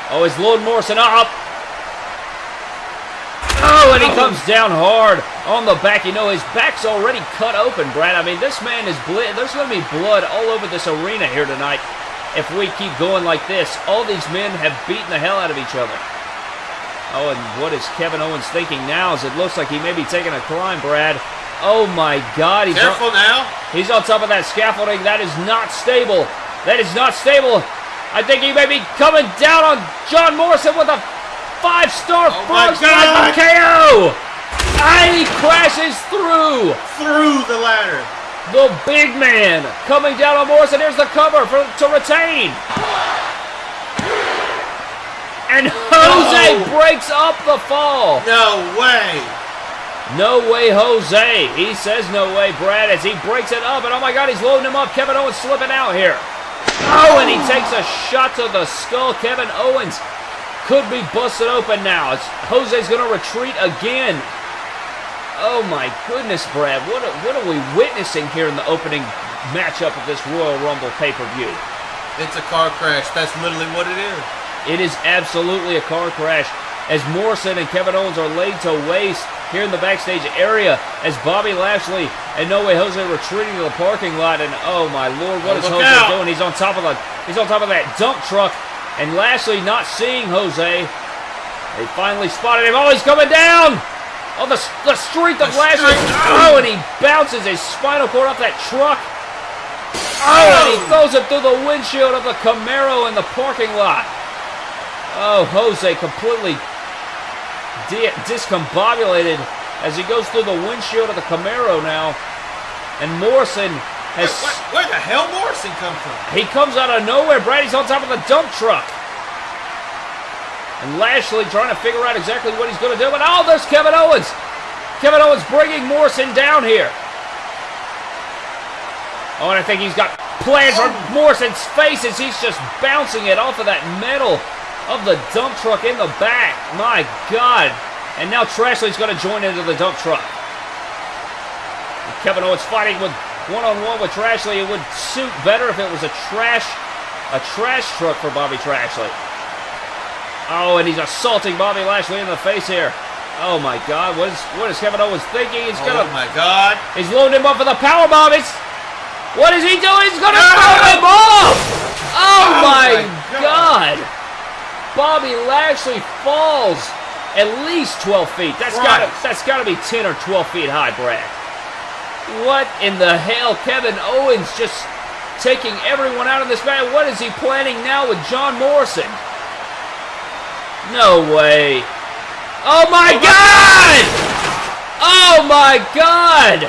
Oh, he's loading Morrison up. Oh, and he comes down hard on the back. You know, his back's already cut open, Brad. I mean, this man is ble- There's going to be blood all over this arena here tonight if we keep going like this. All these men have beaten the hell out of each other. Oh, and what is Kevin Owens thinking now? As it looks like he may be taking a climb, Brad. Oh my God! He's Careful on, now. He's on top of that scaffolding. That is not stable. That is not stable. I think he may be coming down on John Morrison with a five-star Oh frog God. KO. And he crashes through. Through the ladder. The big man coming down on Morrison. Here's the cover for to retain. And Jose No. breaks up the fall. No way. No way, Jose. He says no way, Brad, as he breaks it up. And oh my God, he's loading him up. Kevin Owens slipping out here. Oh, and he takes a shot to the skull. Kevin Owens could be busted open now. It's, Jose's going to retreat again. Oh my goodness, Brad. What are, what are we witnessing here in the opening matchup of this Royal Rumble pay-per-view? It's a car crash. That's literally what it is. It is absolutely a car crash as Morrison and Kevin Owens are laid to waste here in the backstage area as Bobby Lashley and No Way Jose retreating to the parking lot and oh my lord, what Oh, is Jose out. doing? He's on top of the he's on top of that dump truck and Lashley not seeing Jose. They finally spotted him. Oh, he's coming down! Oh, the, the strength of The Lashley. Oh, and he bounces his spinal cord off that truck. Oh, and he oh! throws it through the windshield of the Camaro in the parking lot. Oh, Jose completely di- discombobulated as he goes through the windshield of the Camaro now. And Morrison has. Where, where the hell Morrison come from? He comes out of nowhere. Brady's on top of the dump truck. And Lashley trying to figure out exactly what he's going to do. But oh, there's Kevin Owens. Kevin Owens bringing Morrison down here. Oh, and I think he's got plans for Morrison's face as he's just bouncing it off of that metal of the dump truck in the back. My God. And now Trashley's going to join into the dump truck. Kevin Owens fighting with one-on-one with Trashley. It would suit better if it was a trash, a trash truck for Bobby Trashley. Oh, and he's assaulting Bobby Lashley in the face here. Oh my God, what is what is Kevin Owens thinking? He's Oh gonna, Oh my God. he's loading him up for the power bomb. It's, what is he doing? He's gonna No! throw him off. Oh, Oh my, my God. God. Bobby Lashley falls at least 12 feet. That's gotta that's gotta be 10 or 12 feet high, Brad. What in the hell? Kevin Owens just taking everyone out of this match. What is he planning now with John Morrison? No way. Oh my God! Oh my God!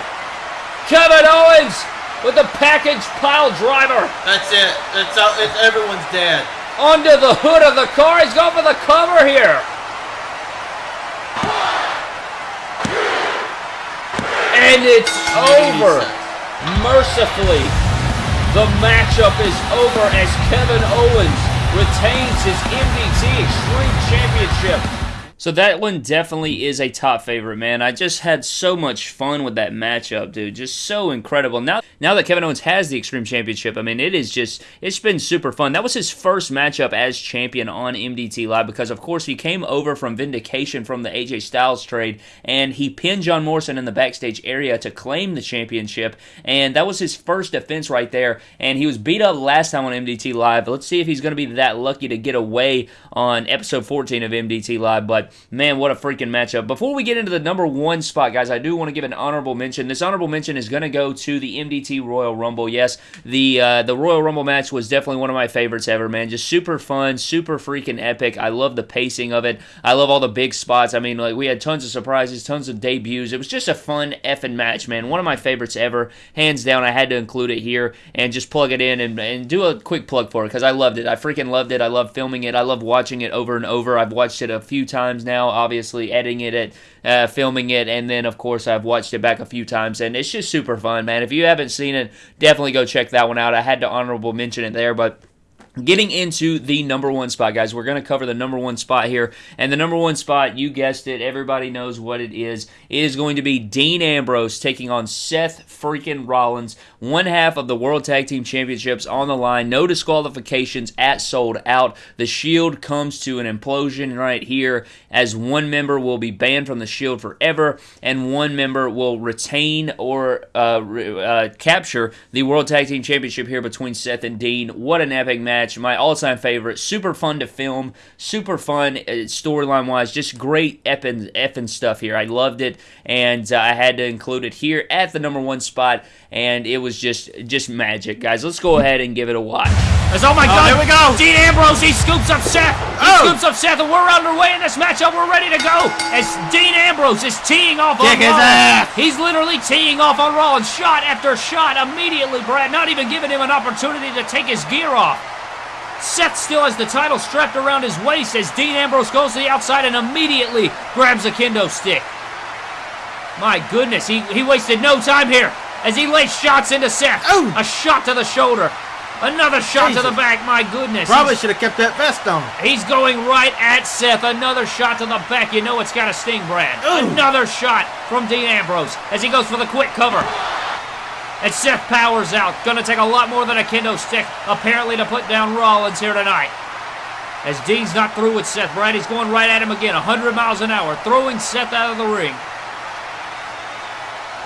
Kevin Owens with the package pile driver That's it. It's, all, it's everyone's dead. onto the hood of the car. He's going for the cover here. And it's over. Mercifully, the matchup is over as Kevin Owens retains his MDT Extreme Championship. So that one definitely is a top favorite, man. I just had so much fun with that matchup, dude. Just so incredible. Now, now that Kevin Owens has the Extreme Championship, I mean, it is just it's been super fun. That was his first matchup as champion on MDT Live because, of course, he came over from Vindication from the AJ Styles trade and he pinned John Morrison in the backstage area to claim the championship, and that was his first defense right there. And he was beat up last time on MDT Live. Let's see if he's going to be that lucky to get away on episode 14 of MDT Live, but man, what a freaking matchup. Before we get into the number one spot, guys, I do want to give an honorable mention. This honorable mention is going to go to the MDT Royal Rumble. Yes, the uh, the Royal Rumble match was definitely one of my favorites ever, man. Just super fun, super freaking epic. I love the pacing of it. I love all the big spots. I mean, like we had tons of surprises, tons of debuts. It was just a fun effing match, man. One of my favorites ever, hands down. I had to include it here and just plug it in and, and do a quick plug for it because I loved it. I freaking loved it. I love filming it. I love watching it over and over. I've watched it a few times times now, obviously editing it, uh, filming it, and then of course I've watched it back a few times, and it's just super fun, man. If you haven't seen it, definitely go check that one out. I had to honorable mention it there, but Getting into the number one spot, guys. We're going to cover the number one spot here. And the number one spot, you guessed it, everybody knows what it is. It is going to be Dean Ambrose taking on Seth freaking Rollins. One half of the World Tag Team Championships on the line. No disqualifications at sold out. The Shield comes to an implosion right here as one member will be banned from the Shield forever and one member will retain or uh, uh, capture the World Tag Team Championship here between Seth and Dean. What an epic match match, my all-time favorite. Super fun to film, super fun uh, storyline wise, just great effing, effing stuff here. I loved it, and uh, I had to include it here at the number one spot, and it was just just magic, guys. Let's go ahead and give it a watch. Oh my Oh, God! there we go. Dean Ambrose, he scoops up Seth. He Oh. scoops up Seth, and we're underway in this matchup. We're ready to go. As Dean Ambrose is teeing off on Kick his Rollins. ass. He's literally teeing off on Rollins, shot after shot, immediately. Brad, not even giving him an opportunity to take his gear off. Seth still has the title strapped around his waist as Dean Ambrose goes to the outside and immediately grabs a kendo stick. My goodness, he, he wasted no time here as he lays shots into Seth. Ooh. A shot to the shoulder. Another shot to the back. My goodness. Probably should have kept that vest on. he's going right at Seth. Another shot to the back. You know it's got to sting, Brad. Ooh. Another shot from Dean Ambrose as he goes for the quick cover. And Seth powers out. Gonna take a lot more than a kendo stick, apparently, to put down Rollins here tonight. As Dean's not through with Seth, Brad, he's going right at him again, 100 miles an hour, throwing Seth out of the ring.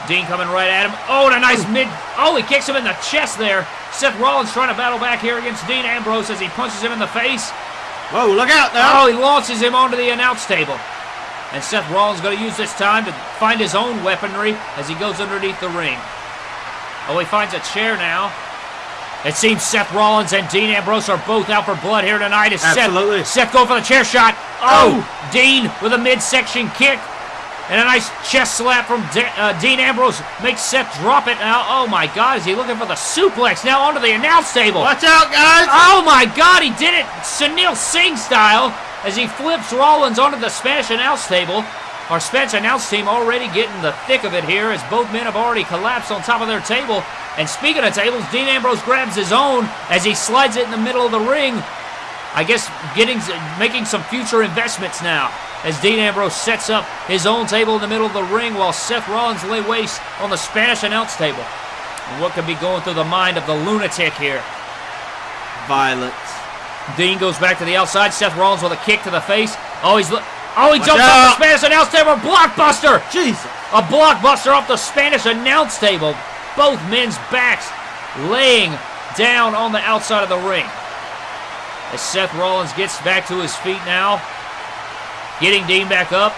Dean coming right at him. Oh, and a nice mid. Oh, he kicks him in the chest there. Seth Rollins trying to battle back here against Dean Ambrose as he punches him in the face. Whoa, look out now. Oh, he launches him onto the announce table. And Seth Rollins going to use this time to find his own weaponry as he goes underneath the ring. Oh, he finds a chair now. It seems Seth Rollins and Dean Ambrose are both out for blood here tonight. As Absolutely. Seth, Seth going for the chair shot. Oh, Dean with a midsection kick. And a nice chest slap from De- uh, Dean Ambrose makes Seth drop it now. Oh my God, is he looking for the suplex now onto the announce table? Watch out, guys. Oh my God, he did it Sunil Singh style as he flips Rollins onto the Spanish announce table. Our Spanish announce team already getting the thick of it here as both men have already collapsed on top of their table. And speaking of tables, Dean Ambrose grabs his own as he slides it in the middle of the ring. I guess getting making some future investments now as Dean Ambrose sets up his own table in the middle of the ring while Seth Rollins lay waste on the Spanish announce table. And what could be going through the mind of the lunatic here? Violence. Dean goes back to the outside. Seth Rollins with a kick to the face. Oh, he's li- oh he jumps off the Spanish announce table. Blockbuster! Jesus. A blockbuster off the Spanish announce table. Both men's backs laying down on the outside of the ring. As Seth Rollins gets back to his feet now, getting Dean back up,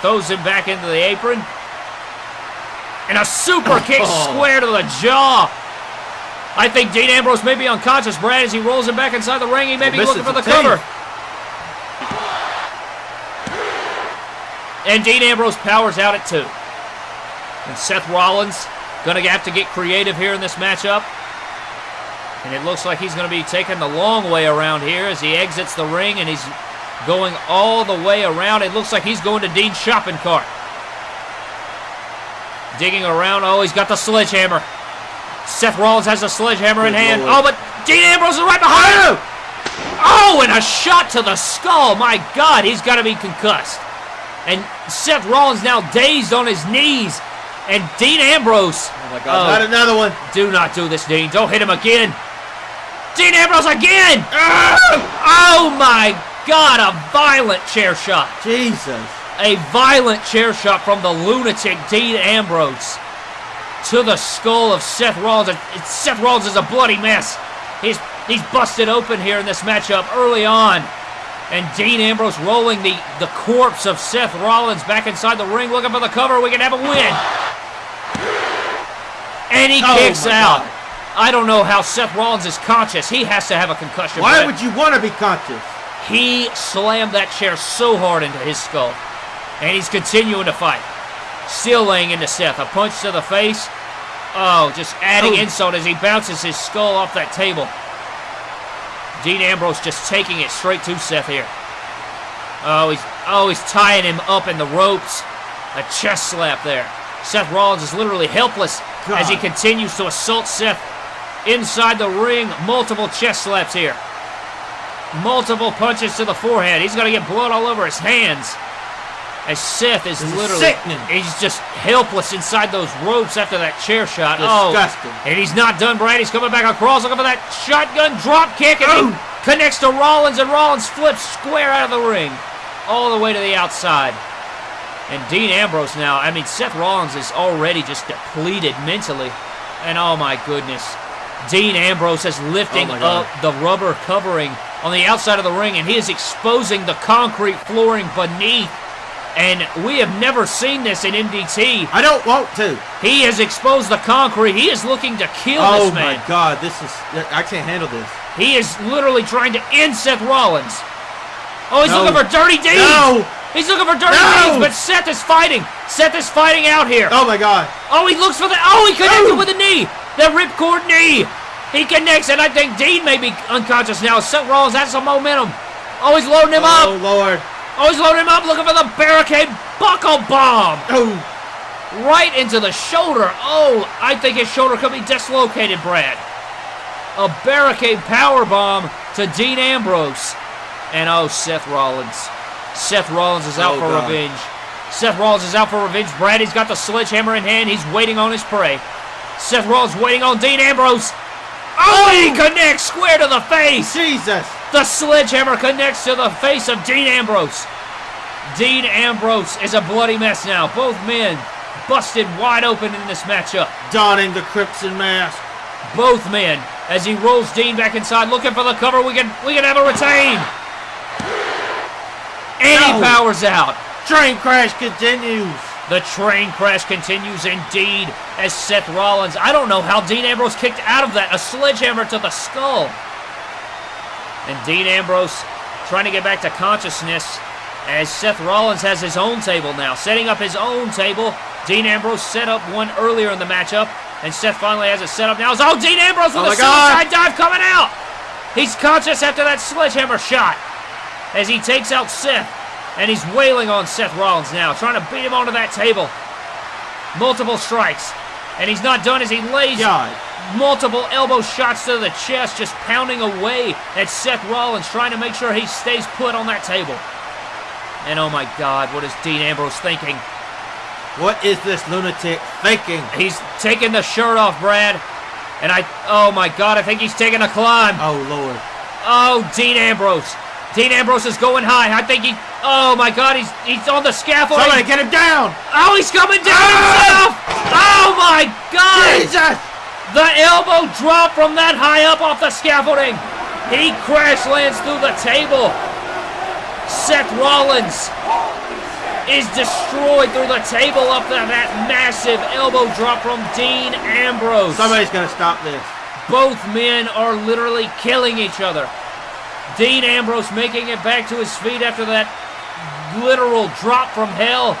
throws him back into the apron, and a super [LAUGHS] kick square to the jaw. I think Dean Ambrose may be unconscious, Brad, as he rolls him back inside the ring. He may be looking for the the cover. And Dean Ambrose powers out at two. And Seth Rollins gonna have to get creative here in this matchup. And it looks like he's gonna be taking the long way around here as he exits the ring and he's going all the way around. It looks like he's going to Dean's shopping cart. Digging around. Oh, he's got the sledgehammer. Seth Rollins has the sledgehammer in hand. Oh, but Dean Ambrose is right behind him. Oh, and a shot to the skull. My God, he's got to be concussed. And Seth Rollins now dazed on his knees. And Dean Ambrose. Oh my God! Not oh. another one. Do not do this, Dean. Don't hit him again. Dean Ambrose again! Ah! Oh my God, a violent chair shot. Jesus. A violent chair shot from the lunatic Dean Ambrose to the skull of Seth Rollins. And Seth Rollins is a bloody mess. He's, he's busted open here in this matchup early on. And Dean Ambrose rolling the, the corpse of Seth Rollins back inside the ring, looking for the cover. We can have a win. And he Oh kicks out. God. I don't know how Seth Rollins is conscious. He has to have a concussion. Why would you want to be conscious? He slammed that chair so hard into his skull. And he's continuing to fight. Still laying into Seth. A punch to the face. Oh, just adding Oh. insult as he bounces his skull off that table. Dean Ambrose just taking it straight to Seth here. Oh, he's oh he's tying him up in the ropes. A chest slap there. Seth Rollins is literally helpless as he continues to assault Seth inside the ring. Multiple chest slaps here. Multiple punches to the forehead. He's going to get blood all over his hands. As Seth is This literally, sickening. he's just helpless inside those ropes after that chair shot. Oh, Disgusting. Oh, and he's not done, Brad. He's coming back across, looking for that shotgun drop kick, and Oh. he connects to Rollins, and Rollins flips square out of the ring, all the way to the outside. And Dean Ambrose now, I mean, Seth Rollins is already just depleted mentally. And oh my goodness. Dean Ambrose is lifting Oh up the rubber covering on the outside of the ring, and he is exposing the concrete flooring beneath. And we have never seen this in MDT. I don't want to. He has exposed the concrete. He is looking to kill Oh this man. Oh, my. God! This is. I can't handle this. He is literally trying to end Seth Rollins. Oh, he's No. looking for dirty deeds. No! He's looking for dirty No! deeds, but Seth is fighting. Seth is fighting out here. Oh my God! Oh, he looks for the. Oh, he connected No! with the knee. The ripcord knee. He connects, and I think Dean may be unconscious now. Seth Rollins has some momentum. Oh, he's loading him Oh up. Oh, Lord! Oh, he's loading him up, looking for the barricade buckle bomb Oh! right into the shoulder. Oh, I think his shoulder could be dislocated, Brad. A barricade power bomb to Dean Ambrose. And oh, Seth Rollins. Seth Rollins is out Oh, for God. revenge. Seth Rollins is out for revenge. Brad, he's got the sledgehammer in hand. He's waiting on his prey. Seth Rollins waiting on Dean Ambrose. Oh, and he oh. connects square to the face. Jesus! The sledgehammer connects to the face of Dean Ambrose. Dean Ambrose is a bloody mess now. Both men busted wide open in this matchup. Donning the crimson mask. Both men, as he rolls Dean back inside, looking for the cover. We can we can have a retain. And he powers out. Train crash continues. The train crash continues indeed as Seth Rollins. I don't know how Dean Ambrose kicked out of that. A sledgehammer to the skull. And Dean Ambrose trying to get back to consciousness as Seth Rollins has his own table now. Setting up his own table. Dean Ambrose set up one earlier in the matchup. And Seth finally has it set up now. Oh, Dean Ambrose with Oh a my God. suicide dive coming out. He's conscious after that sledgehammer shot as he takes out Seth. And he's wailing on Seth Rollins now, trying to beat him onto that table. Multiple strikes. And he's not done as he lays God. Multiple elbow shots to the chest, just pounding away at Seth Rollins, trying to make sure he stays put on that table. And oh my God, what is Dean Ambrose thinking? What is this lunatic thinking? He's taking the shirt off, Brad. And I, oh my God, I think he's taking a climb. Oh Lord. Oh, Dean Ambrose. Dean Ambrose is going high. I think he, oh my God, he's he's on the scaffold. Somebody get him down! Oh, he's coming down Ah! himself. Oh my God. Jesus! The elbow drop from that high up off the scaffolding. He crash lands through the table. Seth Rollins is destroyed through the table up there. That massive elbow drop from Dean Ambrose. Somebody's gonna stop this. Both men are literally killing each other. Dean Ambrose making it back to his feet after that literal drop from hell.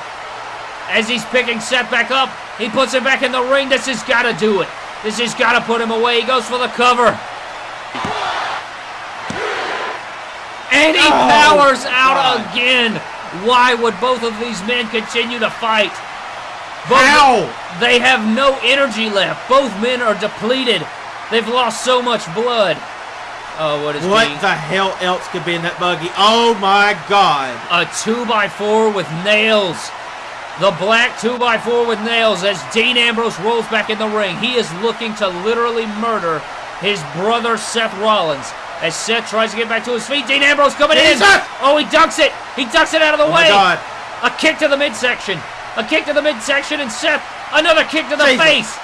As he's picking Seth back up, he puts him back in the ring. This has got to do it. This has got to put him away. He goes for the cover. And he Oh, powers out God. again. Why would both of these men continue to fight? Both- How? they have no energy left. Both men are depleted. They've lost so much blood. Oh, what is What being the hell else could be in that buggy? Oh my god. a two by four with nails. The black two by four with nails as Dean Ambrose rolls back in the ring. He is looking to literally murder his brother Seth Rollins. As Seth tries to get back to his feet, Dean Ambrose coming in. Oh, he ducks it. He ducks it out of the Oh my way. god. A kick to the midsection. A kick to the midsection, and Seth, another kick to the Jesus. face.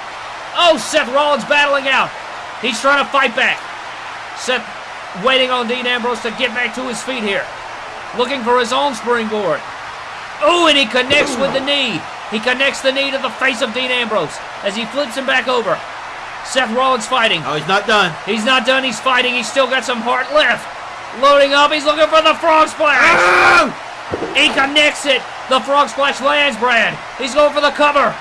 Oh, Seth Rollins battling out. He's trying to fight back. Seth waiting on Dean Ambrose to get back to his feet here. Looking for his own springboard. Oh, and he connects with the knee. He connects the knee to the face of Dean Ambrose as he flips him back over. Seth Rollins fighting. Oh, he's not done. He's not done. He's fighting. He's still got some heart left. Loading up. He's looking for the frog splash. Oh! He connects it. The frog splash lands, Brad. He's going for the cover.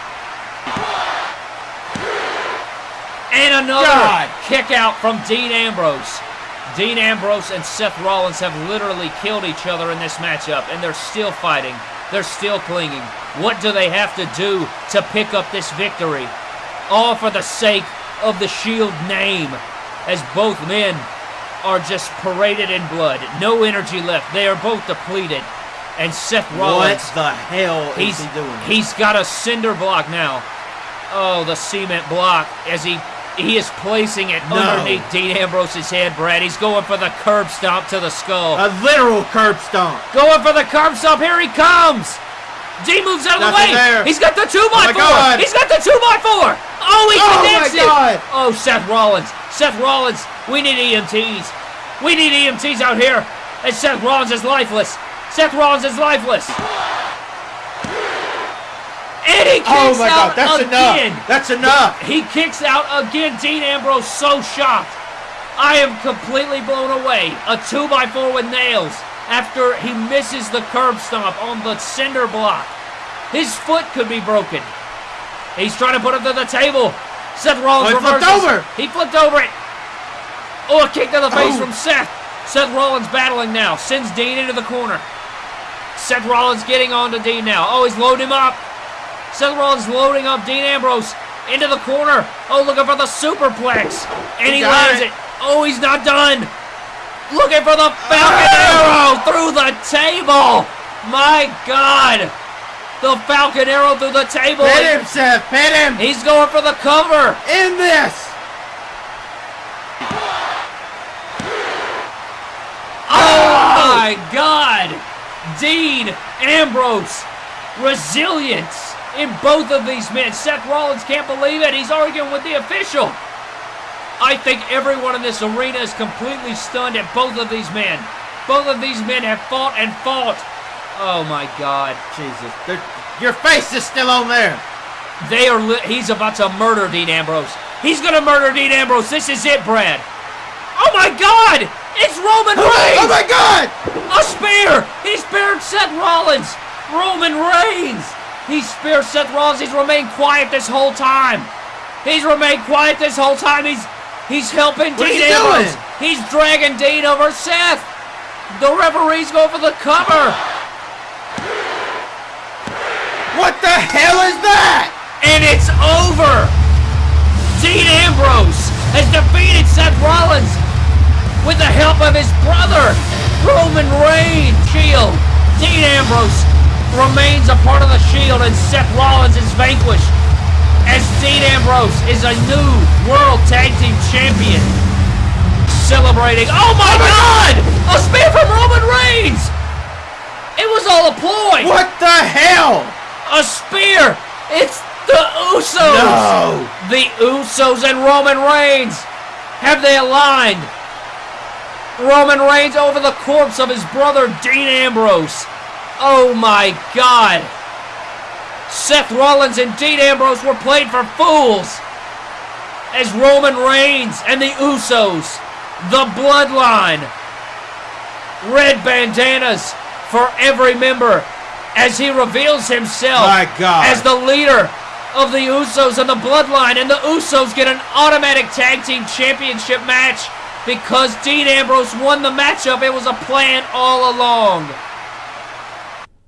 And another God. kick out from Dean Ambrose. Dean Ambrose and Seth Rollins have literally killed each other in this matchup, and they're still fighting. They're still clinging. What do they have to do to pick up this victory? All for the sake of the Shield name, as both men are just paraded in blood. No energy left. They are both depleted. And Seth Rollins. What the hell he's, is he doing? he's got a cinder block now. Oh, the cement block as he he is placing it No. underneath Dean Ambrose's head, Brad. He's going for the curb stomp to the skull. a literal curb stomp. Going for the curb stomp. Here he comes. Dean moves out of the way. there. He's got the two oh by my four. He's got the two by four. Oh, he Oh, connects it. Oh, Seth Rollins. Seth Rollins. We need EMTs. We need EMTs out here. And Seth Rollins is lifeless. Seth Rollins is lifeless. And he kicks Oh my out god, that's again. enough. That's enough. He kicks out again. Dean Ambrose so shocked. I am completely blown away. A 2 by 4 with nails after he misses the curb stomp on the cinder block. His foot could be broken. He's trying to put him to the table. Seth Rollins Oh, he flipped over. He flipped over it. Oh, a kick to the face Oh. from Seth. Seth Rollins battling now. Sends Dean into the corner. Seth Rollins getting on to Dean now. Oh, he's loading him up. Seth Rollins loading up Dean Ambrose into the corner. Oh, looking for the superplex. And he, He lands it. it. Oh, he's not done. Looking for the Falcon Ah! Arrow through the table. My God. The Falcon Arrow through the table. Pit him, Seth. Pit him. He's going for the cover. In this. Oh my God! Dean Ambrose, resilience in both of these men. Seth Rollins can't believe it. He's arguing with the official. I think everyone in this arena is completely stunned at both of these men. Both of these men have fought and fought. Oh my God! Jesus. They're- Your face is still on there. They are. He's about to murder Dean Ambrose. He's gonna murder Dean Ambrose. This is it, Brad. Oh my God! It's Roman oh, Reigns. Oh my god. A spear! He speared Seth Rollins! Roman Reigns! He speared Seth Rollins. He's remained quiet this whole time. He's remained quiet this whole time. He's he's helping What Dean he Ambrose. doing? He's dragging Dean over Seth. The referee's going for the cover. What the hell is that? And it's over. Dean Ambrose has defeated Seth Rollins with the help of his brother, Roman Reigns. Shield. Dean Ambrose remains a part of the Shield, and Seth Rollins is vanquished. As Dean Ambrose is a new World Tag Team Champion. Celebrating. Oh my God! A spear from Roman Reigns! It was all a ploy! What the hell? A spear! It's the Usos! No. The Usos and Roman Reigns! Have they aligned? Roman Reigns over the corpse of his brother Dean Ambrose. Oh my god! Seth Rollins and Dean Ambrose were played for fools! As Roman Reigns and the Usos, the Bloodline, red bandanas for every member as he reveals himself My God. as the leader of the Usos and the Bloodline, and the Usos get an automatic tag team championship match because Dean Ambrose won the matchup. It was a plan all along.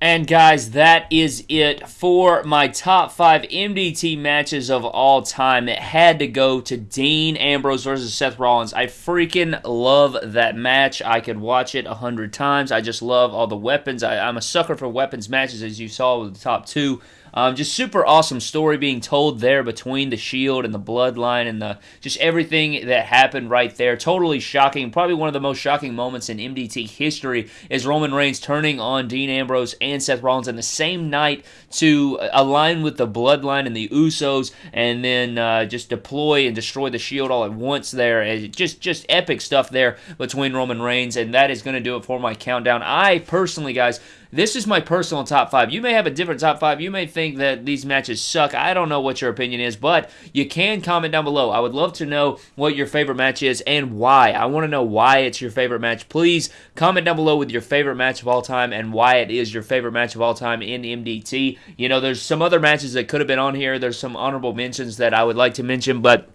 And guys, that is it for my top five MDT matches of all time. It had to go to Dean Ambrose versus Seth Rollins. I freaking love that match. I could watch it a hundred times. I just love all the weapons. I, I'm a sucker for weapons matches, as you saw with the top two. Um, just super awesome story being told there between the Shield and the Bloodline and the just everything that happened right there. Totally shocking. Probably one of the most shocking moments in MDT history is Roman Reigns turning on Dean Ambrose and Seth Rollins in the same night to align with the Bloodline and the Usos, and then uh, just deploy and destroy the Shield all at once. There, and just just epic stuff there between Roman Reigns, and that is going to do it for my countdown. I personally, guys this is my personal top five. You may have a different top five. You may think that these matches suck. I don't know what your opinion is, but you can comment down below. I would love to know what your favorite match is and why. I want to know why it's your favorite match. Please comment down below with your favorite match of all time and why it is your favorite match of all time in MDT. You know, there's some other matches that could have been on here. There's some honorable mentions that I would like to mention, but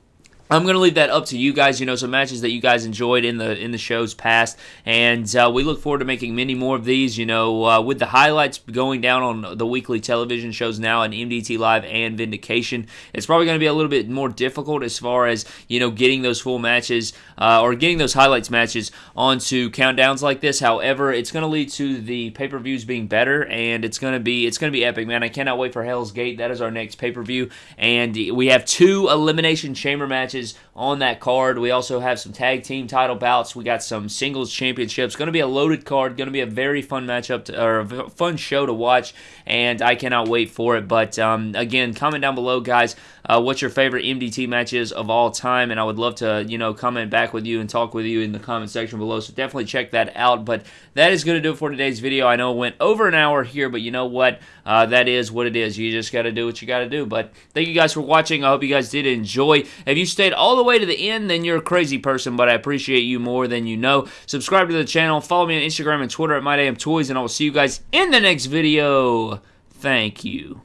I'm gonna leave that up to you guys. You know, some matches that you guys enjoyed in the in the shows past, and uh, we look forward to making many more of these. You know, uh, with the highlights going down on the weekly television shows now on MDT Live and Vindication, it's probably going to be a little bit more difficult as far as you know getting those full matches uh, or getting those highlights matches onto countdowns like this. However, it's going to lead to the pay per views being better, and it's going to be it's going to be epic, man. I cannot wait for Hell's Gate. That is our next pay per view, and we have two elimination chamber matches matches on that card. We also have some tag team title bouts. We got some singles championships. Going to be a loaded card. Going to be a very fun matchup to, or a fun show to watch, and I cannot wait for it. But um, again, comment down below, guys, uh, your favorite MDT match is of all time, and I would love to you know comment back with you and talk with you in the comment section below. So definitely check that out. But that is going to do it for today's video. I know it went over an hour here, but you know what? Uh, that is what it is. You just got to do what you got to do. But thank you guys for watching. I hope you guys did enjoy. If you stayed all the way to the end, then you're a crazy person, but I appreciate you more than you know. Subscribe to the channel. Follow me on Instagram and Twitter at MyDamnToys, and I will see you guys in the next video. Thank you.